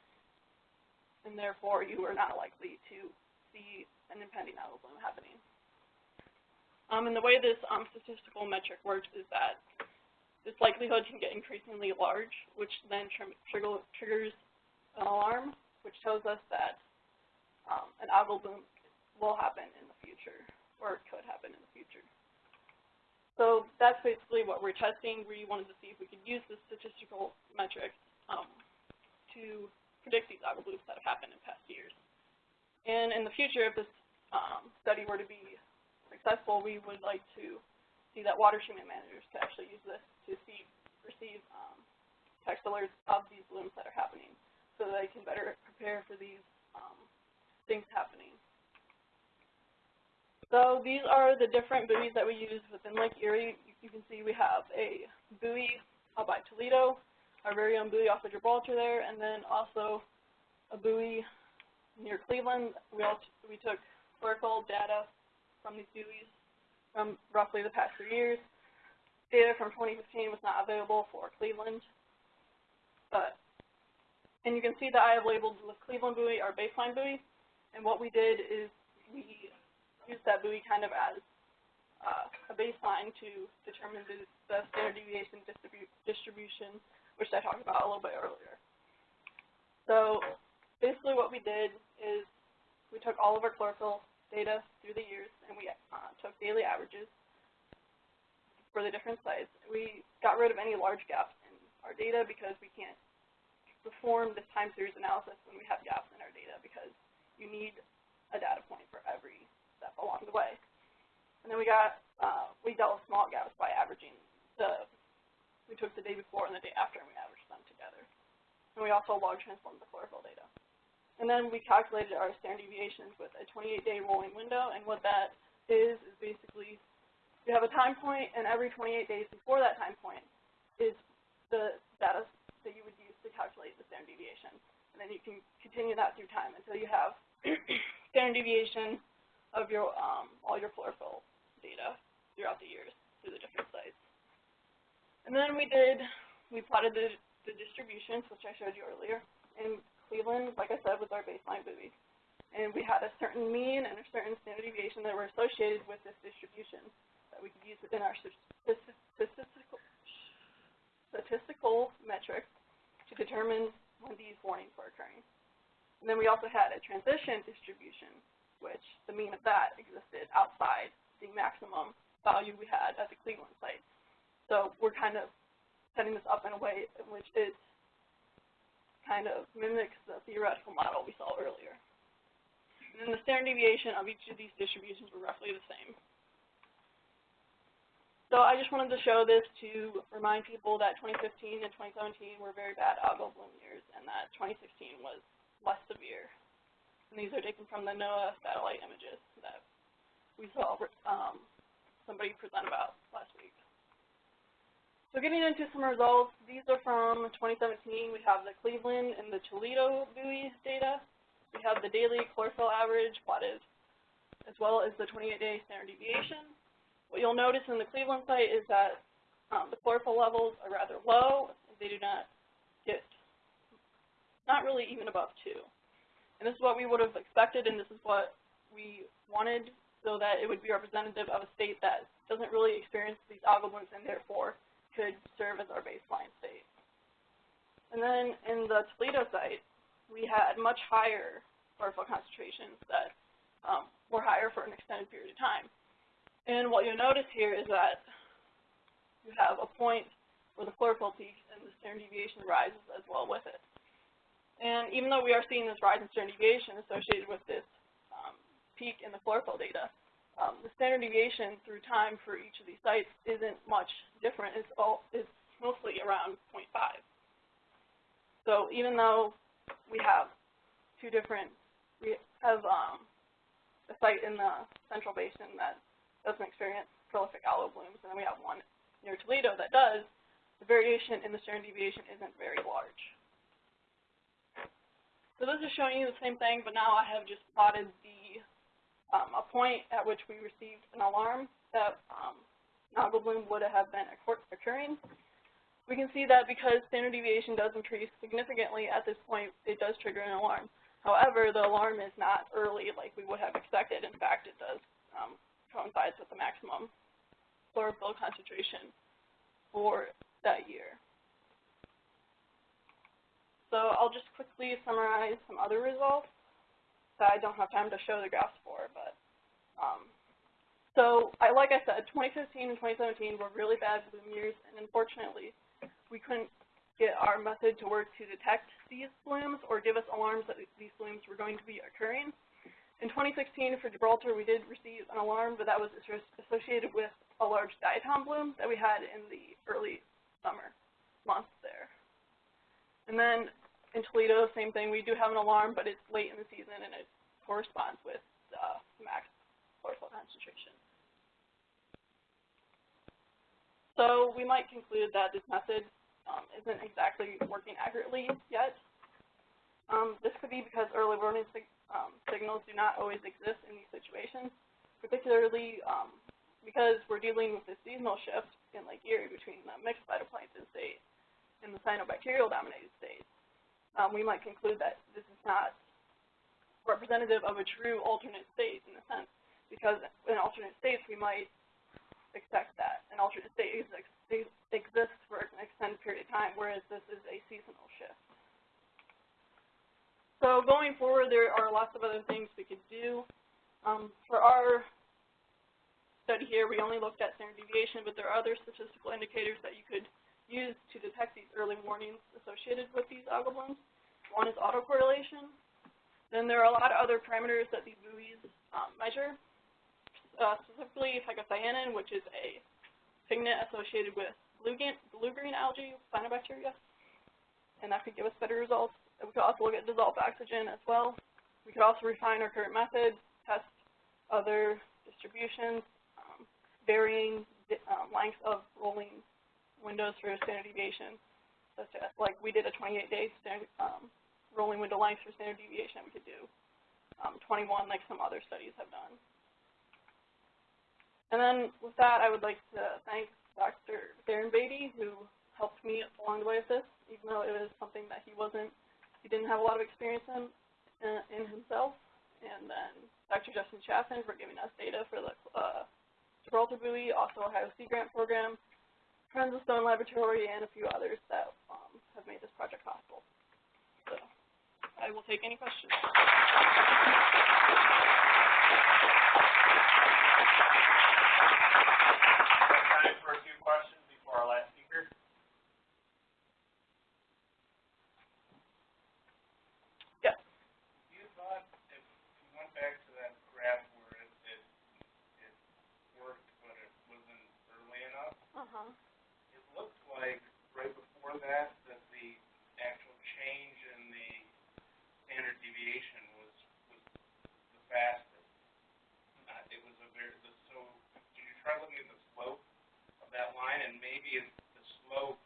And therefore, you are not likely to see an impending algal bloom happening. Um, and the way this um, statistical metric works is that this likelihood can get increasingly large, which then tr trigger triggers an alarm, which tells us that um, an algal bloom will happen in the future, or could happen in the future. So that's basically what we're testing. We wanted to see if we could use this statistical metric um, to predict these algal blooms that have happened in past years. And in the future, if this um, study were to be successful, we would like to see that water treatment managers could actually use this to see, receive um, text alerts of these blooms that are happening so that they can better prepare for these um, things happening. So these are the different buoys that we use within Lake Erie. You can see we have a buoy out by Toledo, our very own buoy off of Gibraltar there, and then also a buoy near Cleveland. We, all we took chlorophyll data from these buoys from roughly the past three years. Data from 2015 was not available for Cleveland, but and you can see that I have labeled the Cleveland buoy our baseline buoy, and what we did is we used that buoy kind of as uh, a baseline to determine the, the standard deviation distribu distribution, which I talked about a little bit earlier. So basically what we did is we took all of our chlorophyll data through the years and we uh, took daily averages for the different sites. We got rid of any large gaps in our data because we can't perform this time series analysis when we have gaps in our data because you need a data point for every step along the way. And then we got, uh, we dealt with small gaps by averaging the, we took the day before and the day after and we averaged them together. And we also log transformed the chlorophyll data. And then we calculated our standard deviations with a 28-day rolling window, and what that is, is basically you have a time point, and every 28 days before that time point is the data that you would use to calculate the standard deviation. And then you can continue that through time until you have standard deviation of your um, all your chlorophyll data throughout the years through the different sites. And then we did, we plotted the, the distributions, which I showed you earlier, and Cleveland, like I said, was our baseline buoy. And we had a certain mean and a certain standard deviation that were associated with this distribution that we could use within our statistical, statistical metrics to determine when these warnings were occurring. And then we also had a transition distribution, which the mean of that existed outside the maximum value we had at the Cleveland site. So we're kind of setting this up in a way in which it kind of mimics the theoretical model we saw earlier. And then the standard deviation of each of these distributions were roughly the same. So I just wanted to show this to remind people that 2015 and 2017 were very bad algal bloom years and that 2016 was less severe. And these are taken from the NOAA satellite images that we saw um, somebody present about last. So getting into some results, these are from 2017. We have the Cleveland and the Toledo buoy data. We have the daily chlorophyll average plotted, as well as the 28-day standard deviation. What you'll notice in the Cleveland site is that um, the chlorophyll levels are rather low. They do not get, not really even above 2. And this is what we would have expected, and this is what we wanted so that it would be representative of a state that doesn't really experience these algal blooms and therefore could serve as our baseline state. And then in the Toledo site, we had much higher chlorophyll concentrations that um, were higher for an extended period of time. And what you'll notice here is that you have a point where the chlorophyll peaks and the standard deviation rises as well with it. And even though we are seeing this rise in standard deviation associated with this um, peak in the chlorophyll data, um, the standard deviation through time for each of these sites isn't much different. It's all it's mostly around 0.5. So even though we have two different, we have um, a site in the central basin that doesn't experience prolific algal blooms, and then we have one near Toledo that does, the variation in the standard deviation isn't very large. So this is showing you the same thing, but now I have just plotted the um, a point at which we received an alarm that um, algal bloom would have been occurring. We can see that because standard deviation does increase significantly at this point, it does trigger an alarm. However, the alarm is not early like we would have expected. In fact, it does um, coincides with the maximum chlorophyll concentration for that year. So I'll just quickly summarize some other results that I don't have time to show the graphs for, but um, so I, like I said, 2015 and 2017 were really bad bloom years, and unfortunately, we couldn't get our method to work to detect these blooms or give us alarms that these blooms were going to be occurring. In 2016 for Gibraltar, we did receive an alarm, but that was associated with a large diatom bloom that we had in the early summer months there. And then in Toledo, same thing. We do have an alarm, but it's late in the season and it corresponds with uh, max chlorophyll concentration. So we might conclude that this method um, isn't exactly working accurately yet. Um, this could be because early warning sig um, signals do not always exist in these situations, particularly um, because we're dealing with this seasonal shift in Lake Erie between the mixed phytoplankton state and the cyanobacterial dominated state um, we might conclude that this is not representative of a true alternate state in a sense, because in alternate states we might expect that an alternate state ex ex exists for an extended period of time, whereas this is a seasonal shift. So going forward, there are lots of other things we could do. Um, for our study here, we only looked at standard deviation, but there are other statistical indicators that you could used to detect these early warnings associated with these algal blooms. One is autocorrelation. Then there are a lot of other parameters that these buoys um, measure, uh, specifically phycocyanin, which is a pigment associated with blue-green, blue-green algae, cyanobacteria, and that could give us better results. We could also look at dissolved oxygen as well. We could also refine our current methods, test other distributions, um, varying um, lengths of rolling windows for standard deviation, such as, like, we did a 28-day um, rolling window length for standard deviation, we could do um, 21 like some other studies have done. And then with that, I would like to thank Dr. Darren Beatty, who helped me along the way with this, even though it was something that he wasn't, he didn't have a lot of experience in, uh, in himself. And then Dr. Justin Chaffin for giving us data for the uh, Gibraltar buoy, also Ohio Sea Grant Program, Friends of Stone Laboratory, and a few others that um, have made this project possible. So I will take any questions. Time for a few questions before our last speaker. Yes. You thought if you went back to that graph where it, it, it worked, but it wasn't early enough, Uh-huh. it looked like right before that, that the actual change in the standard deviation was, was the fastest. Uh, it was a very, the, so, did you try looking at the slope of that line, and maybe it's the slope,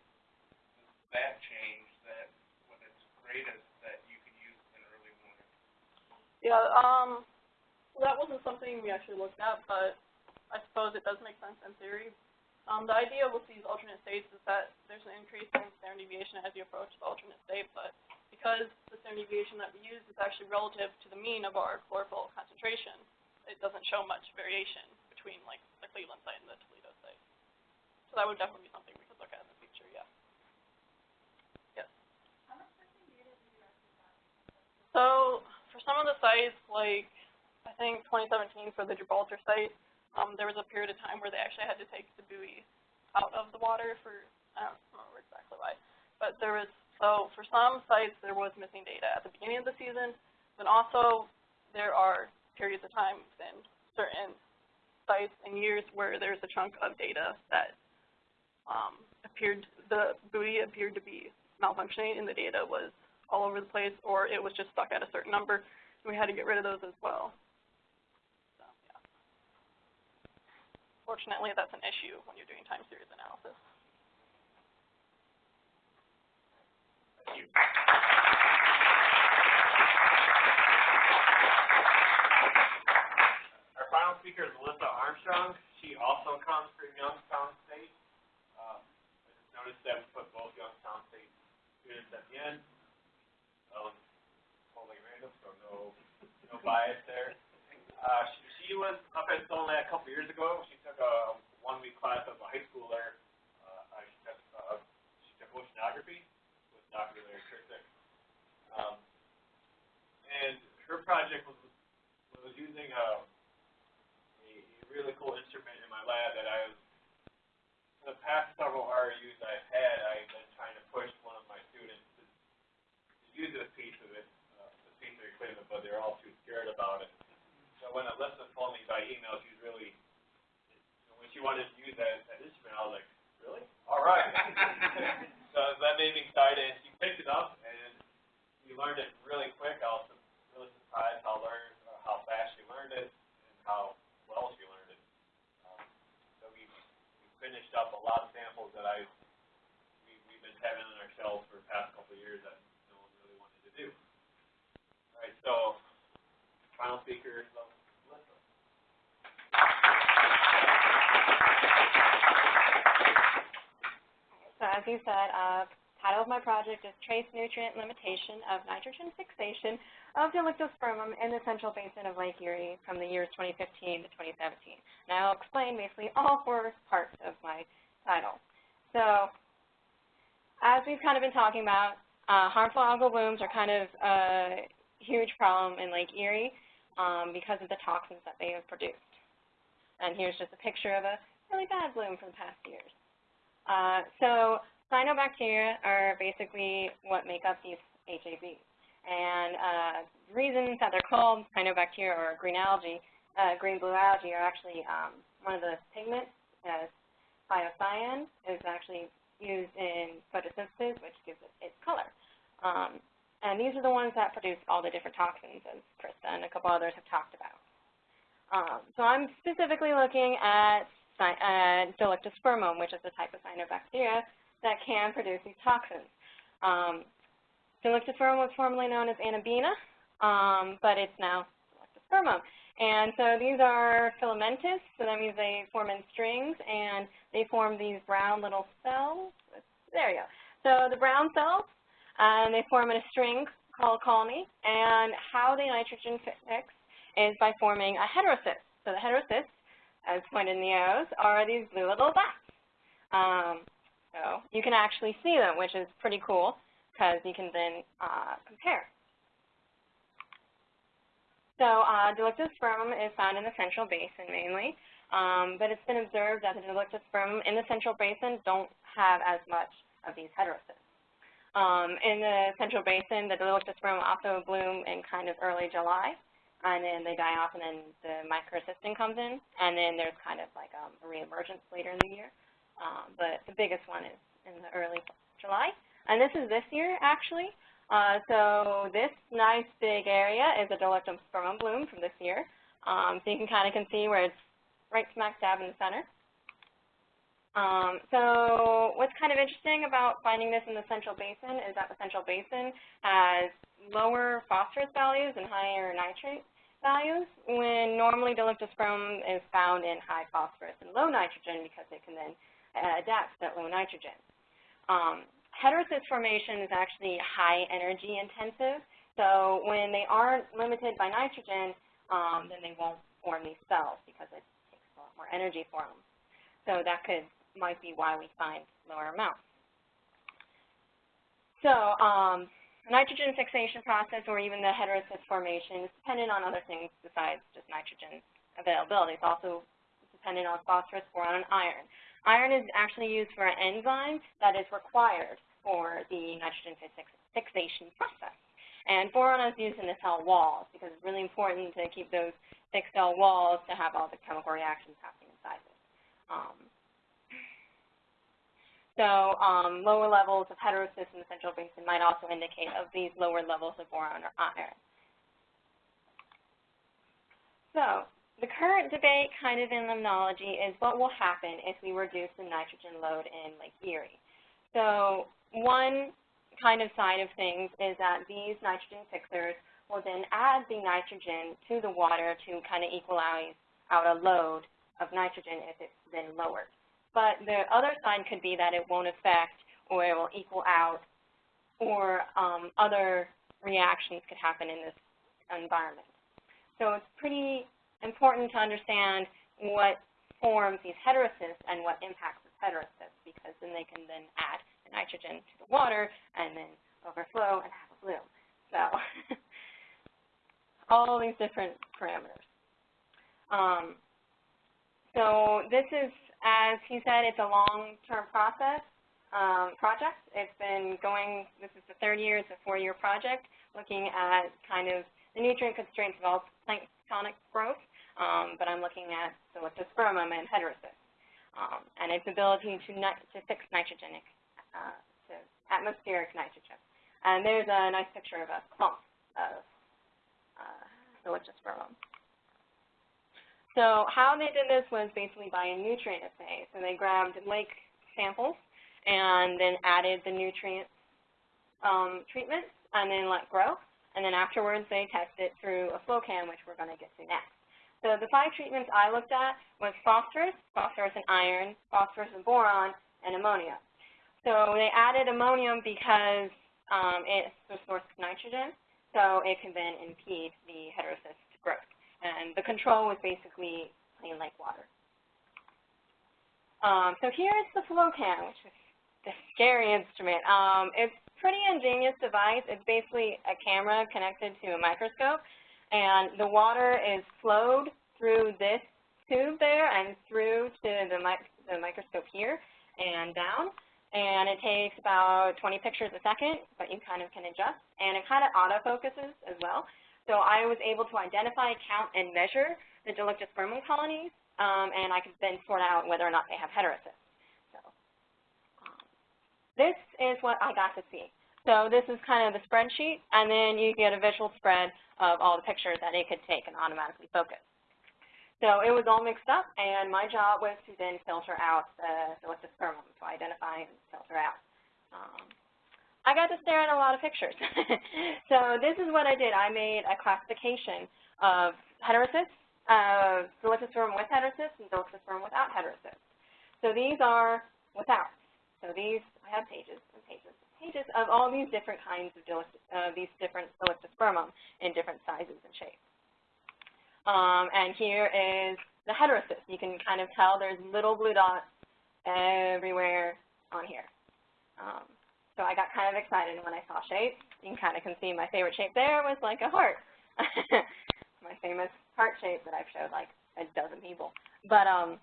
that change, that when it's greatest, that you could use in early warning? Yeah, um, well, that wasn't something we actually looked at, but I suppose it does make sense in theory. Um, the idea with these alternate states is that there's an increase in standard deviation as you approach the alternate state, but because the standard deviation that we use is actually relative to the mean of our chlorophyll concentration, it doesn't show much variation between like the Cleveland site and the Toledo site. So that would definitely be something we could look at in the future, yeah. Yes. So for some of the sites, like I think 2017 for the Gibraltar site, um, there was a period of time where they actually had to take the buoy out of the water for I don't remember exactly why, but there was so for some sites there was missing data at the beginning of the season, but also there are periods of time in certain sites and years where there's a chunk of data that um, appeared the buoy appeared to be malfunctioning and the data was all over the place or it was just stuck at a certain number and we had to get rid of those as well. So, yeah. Fortunately, that's an issue when you're doing time series analysis. Our final speaker is Melissa Armstrong. She also comes from Youngstown State. Um, I just noticed that we put both Youngstown State students at the end. Um, totally random, so no, no bias there. Uh, she, she was up at Stone a couple years ago. She took a one-week class of a high schooler. Uh, she took, uh, she took oceanography with Dr. Larry Krizik. Um, and her project was, was using a, a, a really cool instrument in my lab that I was, for the past several REUs I've had, I've been trying to push one of my students to, to use this piece of it, uh, this piece of equipment, but they're all too scared about it. So when Alyssa told me by email, she was really, you know, when she wanted to use that, that instrument, I was like, really? All right. so that made me excited, she picked it up, and we learned it really quick. I was really surprised how learn uh, how fast she learned it and how well she learned it. Um, so we we finished up a lot of samples that I we we've been having on our shelves for the past couple of years that no one really wanted to do. All right, so final speaker as you said, uh, title of my project is Trace Nutrient Limitation of Nitrogen Fixation of Dolichospermum in the Central Basin of Lake Erie from the years 2015 to 2017. And I'll explain basically all four parts of my title. So as we've kind of been talking about, uh, harmful algal blooms are kind of a huge problem in Lake Erie um, because of the toxins that they have produced. And here's just a picture of a really bad bloom from past years. Uh, so cyanobacteria are basically what make up these HABs. And uh, the reason that they're called cyanobacteria or green algae, uh, green blue algae, are actually um, one of the pigments, uh, thiocyan, is actually used in photosynthesis, which gives it its color. Um, and these are the ones that produce all the different toxins, as Krista and a couple others have talked about. Um, so I'm specifically looking at uh, Dolichospermum, which is a type of cyanobacteria that can produce these toxins. Um, Dolichospermum was formerly known as Anabaena, um, but it's now Dolichospermum. And so these are filamentous, so that means they form in strings, and they form these brown little cells. There you go. So the brown cells, and they form in a string called a colony, and how they nitrogen fix is by forming a heterocyst. So the heterocysts, as pointed in the arrows, are these blue little dots. Um, so you can actually see them, which is pretty cool because you can then uh, compare. So uh, Dolichospermum is found in the central basin mainly, um, but it's been observed that the Dolichospermum in the central basin don't have as much of these heterocysts. Um, in the central basin, the Dolichospermum also bloom in kind of early July, and then they die off, and then the microcystin comes in, and then there's kind of like um, a reemergence later in the year. Um, but the biggest one is in the early July. And this is this year, actually. Uh, so this nice big area is a Dolichospermum bloom from this year. Um, so you can kind of can see where it's right smack dab in the center. Um, so what's kind of interesting about finding this in the central basin is that the central basin has lower phosphorus values and higher nitrate values, when normally Dolichospermum is found in high phosphorus and low nitrogen because it can then uh, adapt to that low nitrogen. Um, heterocyst formation is actually high energy intensive. So when they aren't limited by nitrogen, um, then they won't form these cells because it takes a lot more energy for them. So that could might be why we find lower amounts. So um, nitrogen fixation process or even the heterocyst formation is dependent on other things besides just nitrogen availability. It's also dependent on phosphorus, or on iron. Iron is actually used for an enzyme that is required for the nitrogen fixation process. And boron is used in the cell walls because it's really important to keep those thick cell walls to have all the chemical reactions happening inside it. Um, so um, lower levels of heterocysts in the central basin might also indicate of these lower levels of boron or iron. So the current debate kind of in limnology is what will happen if we reduce the nitrogen load in Lake Erie. So one kind of side of things is that these nitrogen fixers will then add the nitrogen to the water to kind of equalize out a load of nitrogen if it's then lowered. But the other sign could be that it won't affect or it will equal out or um, other reactions could happen in this environment. So it's pretty important to understand what forms these heterocysts and what impacts these heterocysts because then they can then add the nitrogen to the water and then overflow and have a bloom. So all these different parameters. Um, so this is, as he said, it's a long-term process, um, project. It's been going, this is the third year, it's a four-year project, looking at kind of the nutrient constraints of all planktonic growth um, but I'm looking at Dolichospermum and heterocysts, um, and its ability to, to fix nitrogenic, uh, to atmospheric nitrogen. And there's a nice picture of a clump of uh. So how they did this was basically by a nutrient assay. So they grabbed lake samples and then added the nutrient um, treatments and then let grow. And then afterwards they tested it through a flow cam, which we're going to get to next. So the five treatments I looked at was phosphorus, phosphorus and iron, phosphorus and boron, and ammonia. So they added ammonium because um, it's the source of nitrogen, so it can then impede the heterocyst growth. And the control was basically plain like water. Um, so here's the FlowCam, which is the scary instrument. Um, it's a pretty ingenious device. It's basically a camera connected to a microscope and the water is flowed through this tube there and through to the, the microscope here and down. and it takes about 20 pictures a second, but you kind of can adjust, and it kind of autofocuses as well. So I was able to identify, count, and measure the Dolichospermum colonies, um, and I could then sort out whether or not they have heterocysts. So um, this is what I got to see. So this is kind of the spreadsheet, and then you get a visual spread of all the pictures that it could take and automatically focus. So it was all mixed up, and my job was to then filter out the Dolichospermum, to identify and filter out. Um, I got to stare at a lot of pictures. so this is what I did. I made a classification of heterocysts, uh, Dolichospermum with heterocysts, and Dolichospermum without heterocysts. So these are without. So these, I have pages and pages and pages of all these different kinds of uh, these different Dolichospermum in different sizes and shapes. Um, and here is the heterocyst. You can kind of tell there's little blue dots everywhere on here. Um, so I got kind of excited when I saw shapes. You can kind of can see my favorite shape there was like a heart. my famous heart shape that I've showed like a dozen people. But um,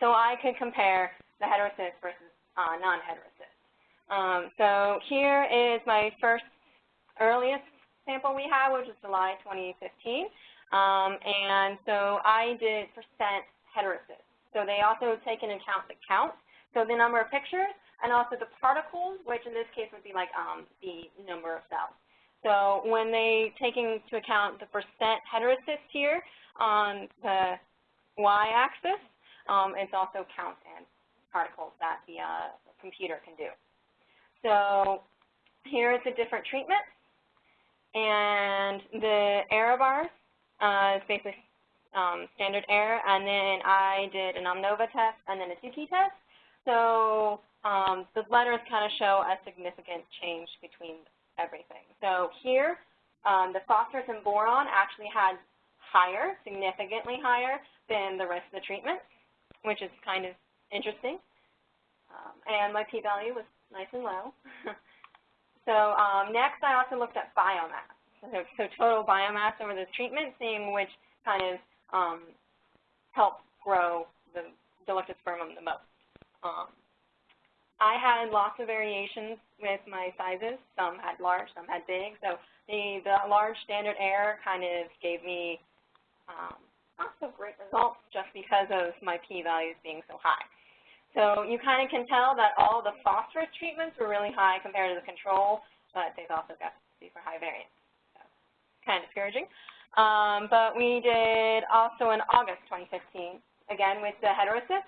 so I could compare the heterocyst versus uh, non-heterocyst. Um, so here is my first earliest sample we have, which is July 2015. Um, and so I did percent heterocysts. So they also take into account the count, so the number of pictures, and also the particles, which in this case would be like um, the number of cells. So when they take into account the percent heterocysts here on the y-axis, um, it's also count and particles that the uh, computer can do. So here is the different treatments, and the error bars uh, it's basically um, standard error, and then I did an ANOVA test and then a Tukey test. So um, the letters kind of show a significant change between everything. So here, um, the phosphorus and boron actually had higher, significantly higher than the rest of the treatments, which is kind of interesting. Um, and my p-value was nice and low. so um, next, I also looked at biomass so, so total biomass over this treatment, seeing which kind of um, helps grow the Dolichospermum the most. I had lots of variations with my sizes. Some had large, some had big. So the, the large standard error kind of gave me um, not so great results just because of my p-values being so high. So you kind of can tell that all the phosphorus treatments were really high compared to the control, but they've also got super high variance kind of discouraging. Um, but we did also in August 2015, again with the heterocyst.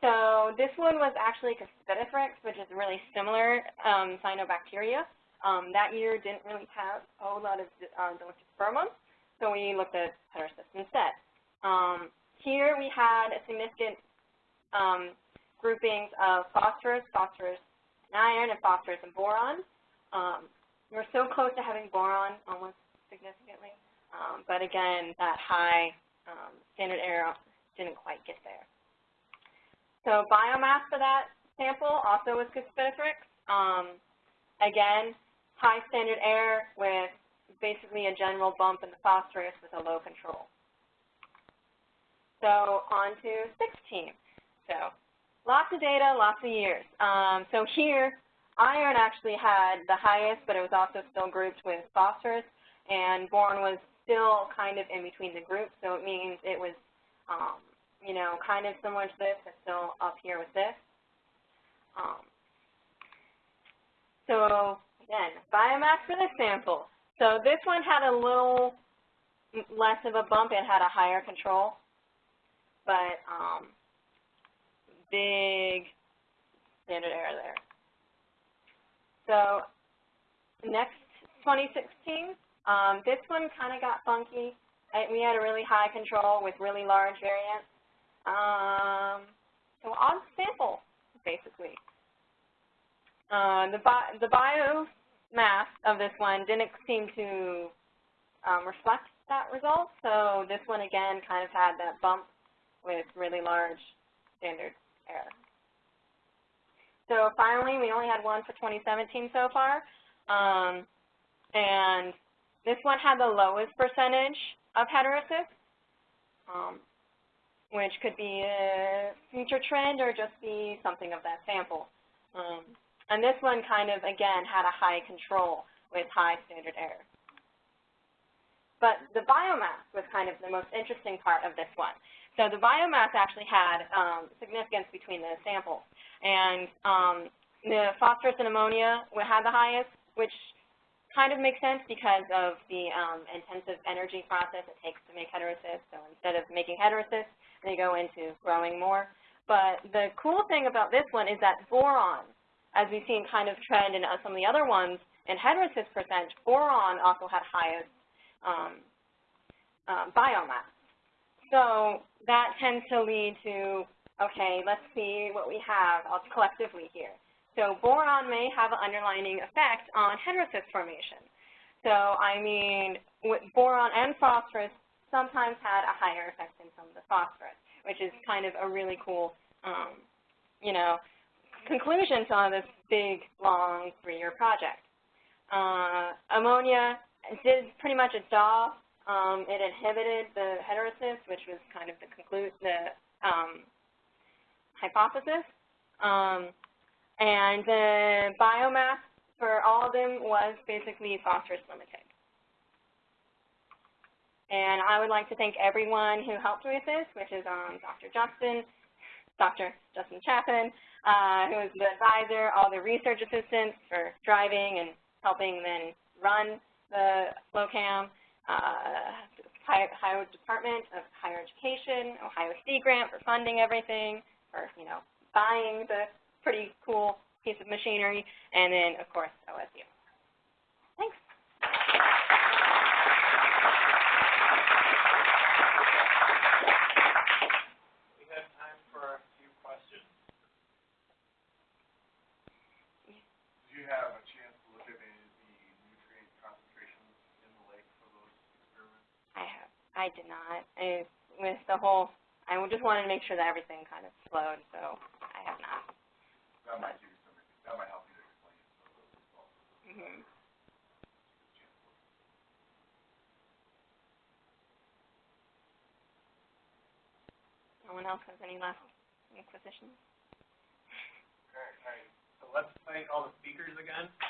So this one was actually Cuspidothrix, which is really similar um, cyanobacteria. Um, that year didn't really have a whole lot of uh, Dolichospermum, so we looked at heterocyst instead. Um, here we had a significant um, groupings of phosphorus, phosphorus and iron, and phosphorus and boron. Um, we're so close to having boron, almost significantly. Um, but again, that high um, standard error didn't quite get there. So biomass for that sample also was Cuspidothrix. Um, again, high standard error with basically a general bump in the phosphorus with a low control. So on to 16. So lots of data, lots of years. Um, so here, iron actually had the highest, but it was also still grouped with phosphorus and boron was still kind of in between the groups, so it means it was, um, you know, kind of similar to this, but still up here with this. Um, so again, biomass for this sample. So this one had a little less of a bump. It had a higher control, but um, big standard error there. So next 2016, um, this one kind of got funky. I, we had a really high control with really large variance. Um, so odd sample, basically. Uh, the, bi the biomass of this one didn't seem to um, reflect that result, so this one again kind of had that bump with really large standard error. So finally, we only had one for 2017 so far, um, and this one had the lowest percentage of heterocysts, um, which could be a future trend or just be something of that sample. Um, and this one kind of, again, had a high control with high standard error. But the biomass was kind of the most interesting part of this one. So the biomass actually had um, significance between the samples. And um, the phosphorus and ammonia had the highest, which kind of makes sense because of the um, intensive energy process it takes to make heterocysts. So instead of making heterocysts, they go into growing more. But the cool thing about this one is that boron, as we've seen kind of trend in uh, some of the other ones, in heterocyst percent, boron also had highest um, uh, biomass. So that tends to lead to, okay, let's see what we have collectively here. So boron may have an underlining effect on heterocyst formation. So I mean, with boron and phosphorus sometimes had a higher effect than some of the phosphorus, which is kind of a really cool, um, you know, conclusion to this big, long three-year project. Uh, ammonia did pretty much its job. Um, it inhibited the heterocyst, which was kind of the conclude the um, hypothesis. Um, and the biomass for all of them was basically phosphorus limited. And I would like to thank everyone who helped with this, which is um, Dr. Justin, Dr. Justin Chaffin, uh, who was the advisor, all the research assistants for driving and helping then run the FlowCam, uh, Ohio Department of Higher Education, Ohio Sea Grant for funding everything, for, you know, buying the pretty cool piece of machinery, and then, of course, OSU. Thanks. We have time for a few questions. Did you have a chance to look at any of the nutrient concentrations in the lake for those experiments? I have. I did not. I, with the whole, I just wanted to make sure that everything kind of flowed, so I have not. That might give you some, that might help you to explain some of those as well. Mm-hmm. No one else has any last inquisitions? Okay, all right. So let's thank all the speakers again. I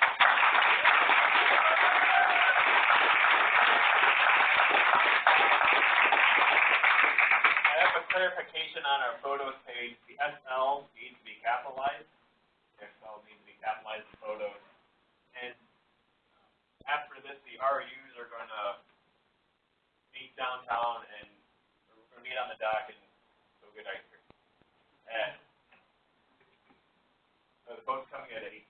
have a clarification on our photos page. The SL needs to be capitalized. Capitalize the photos. And um, after this, the REUs are going to meet downtown and we're going to meet on the dock and go get ice cream. And so the boat's coming at 8.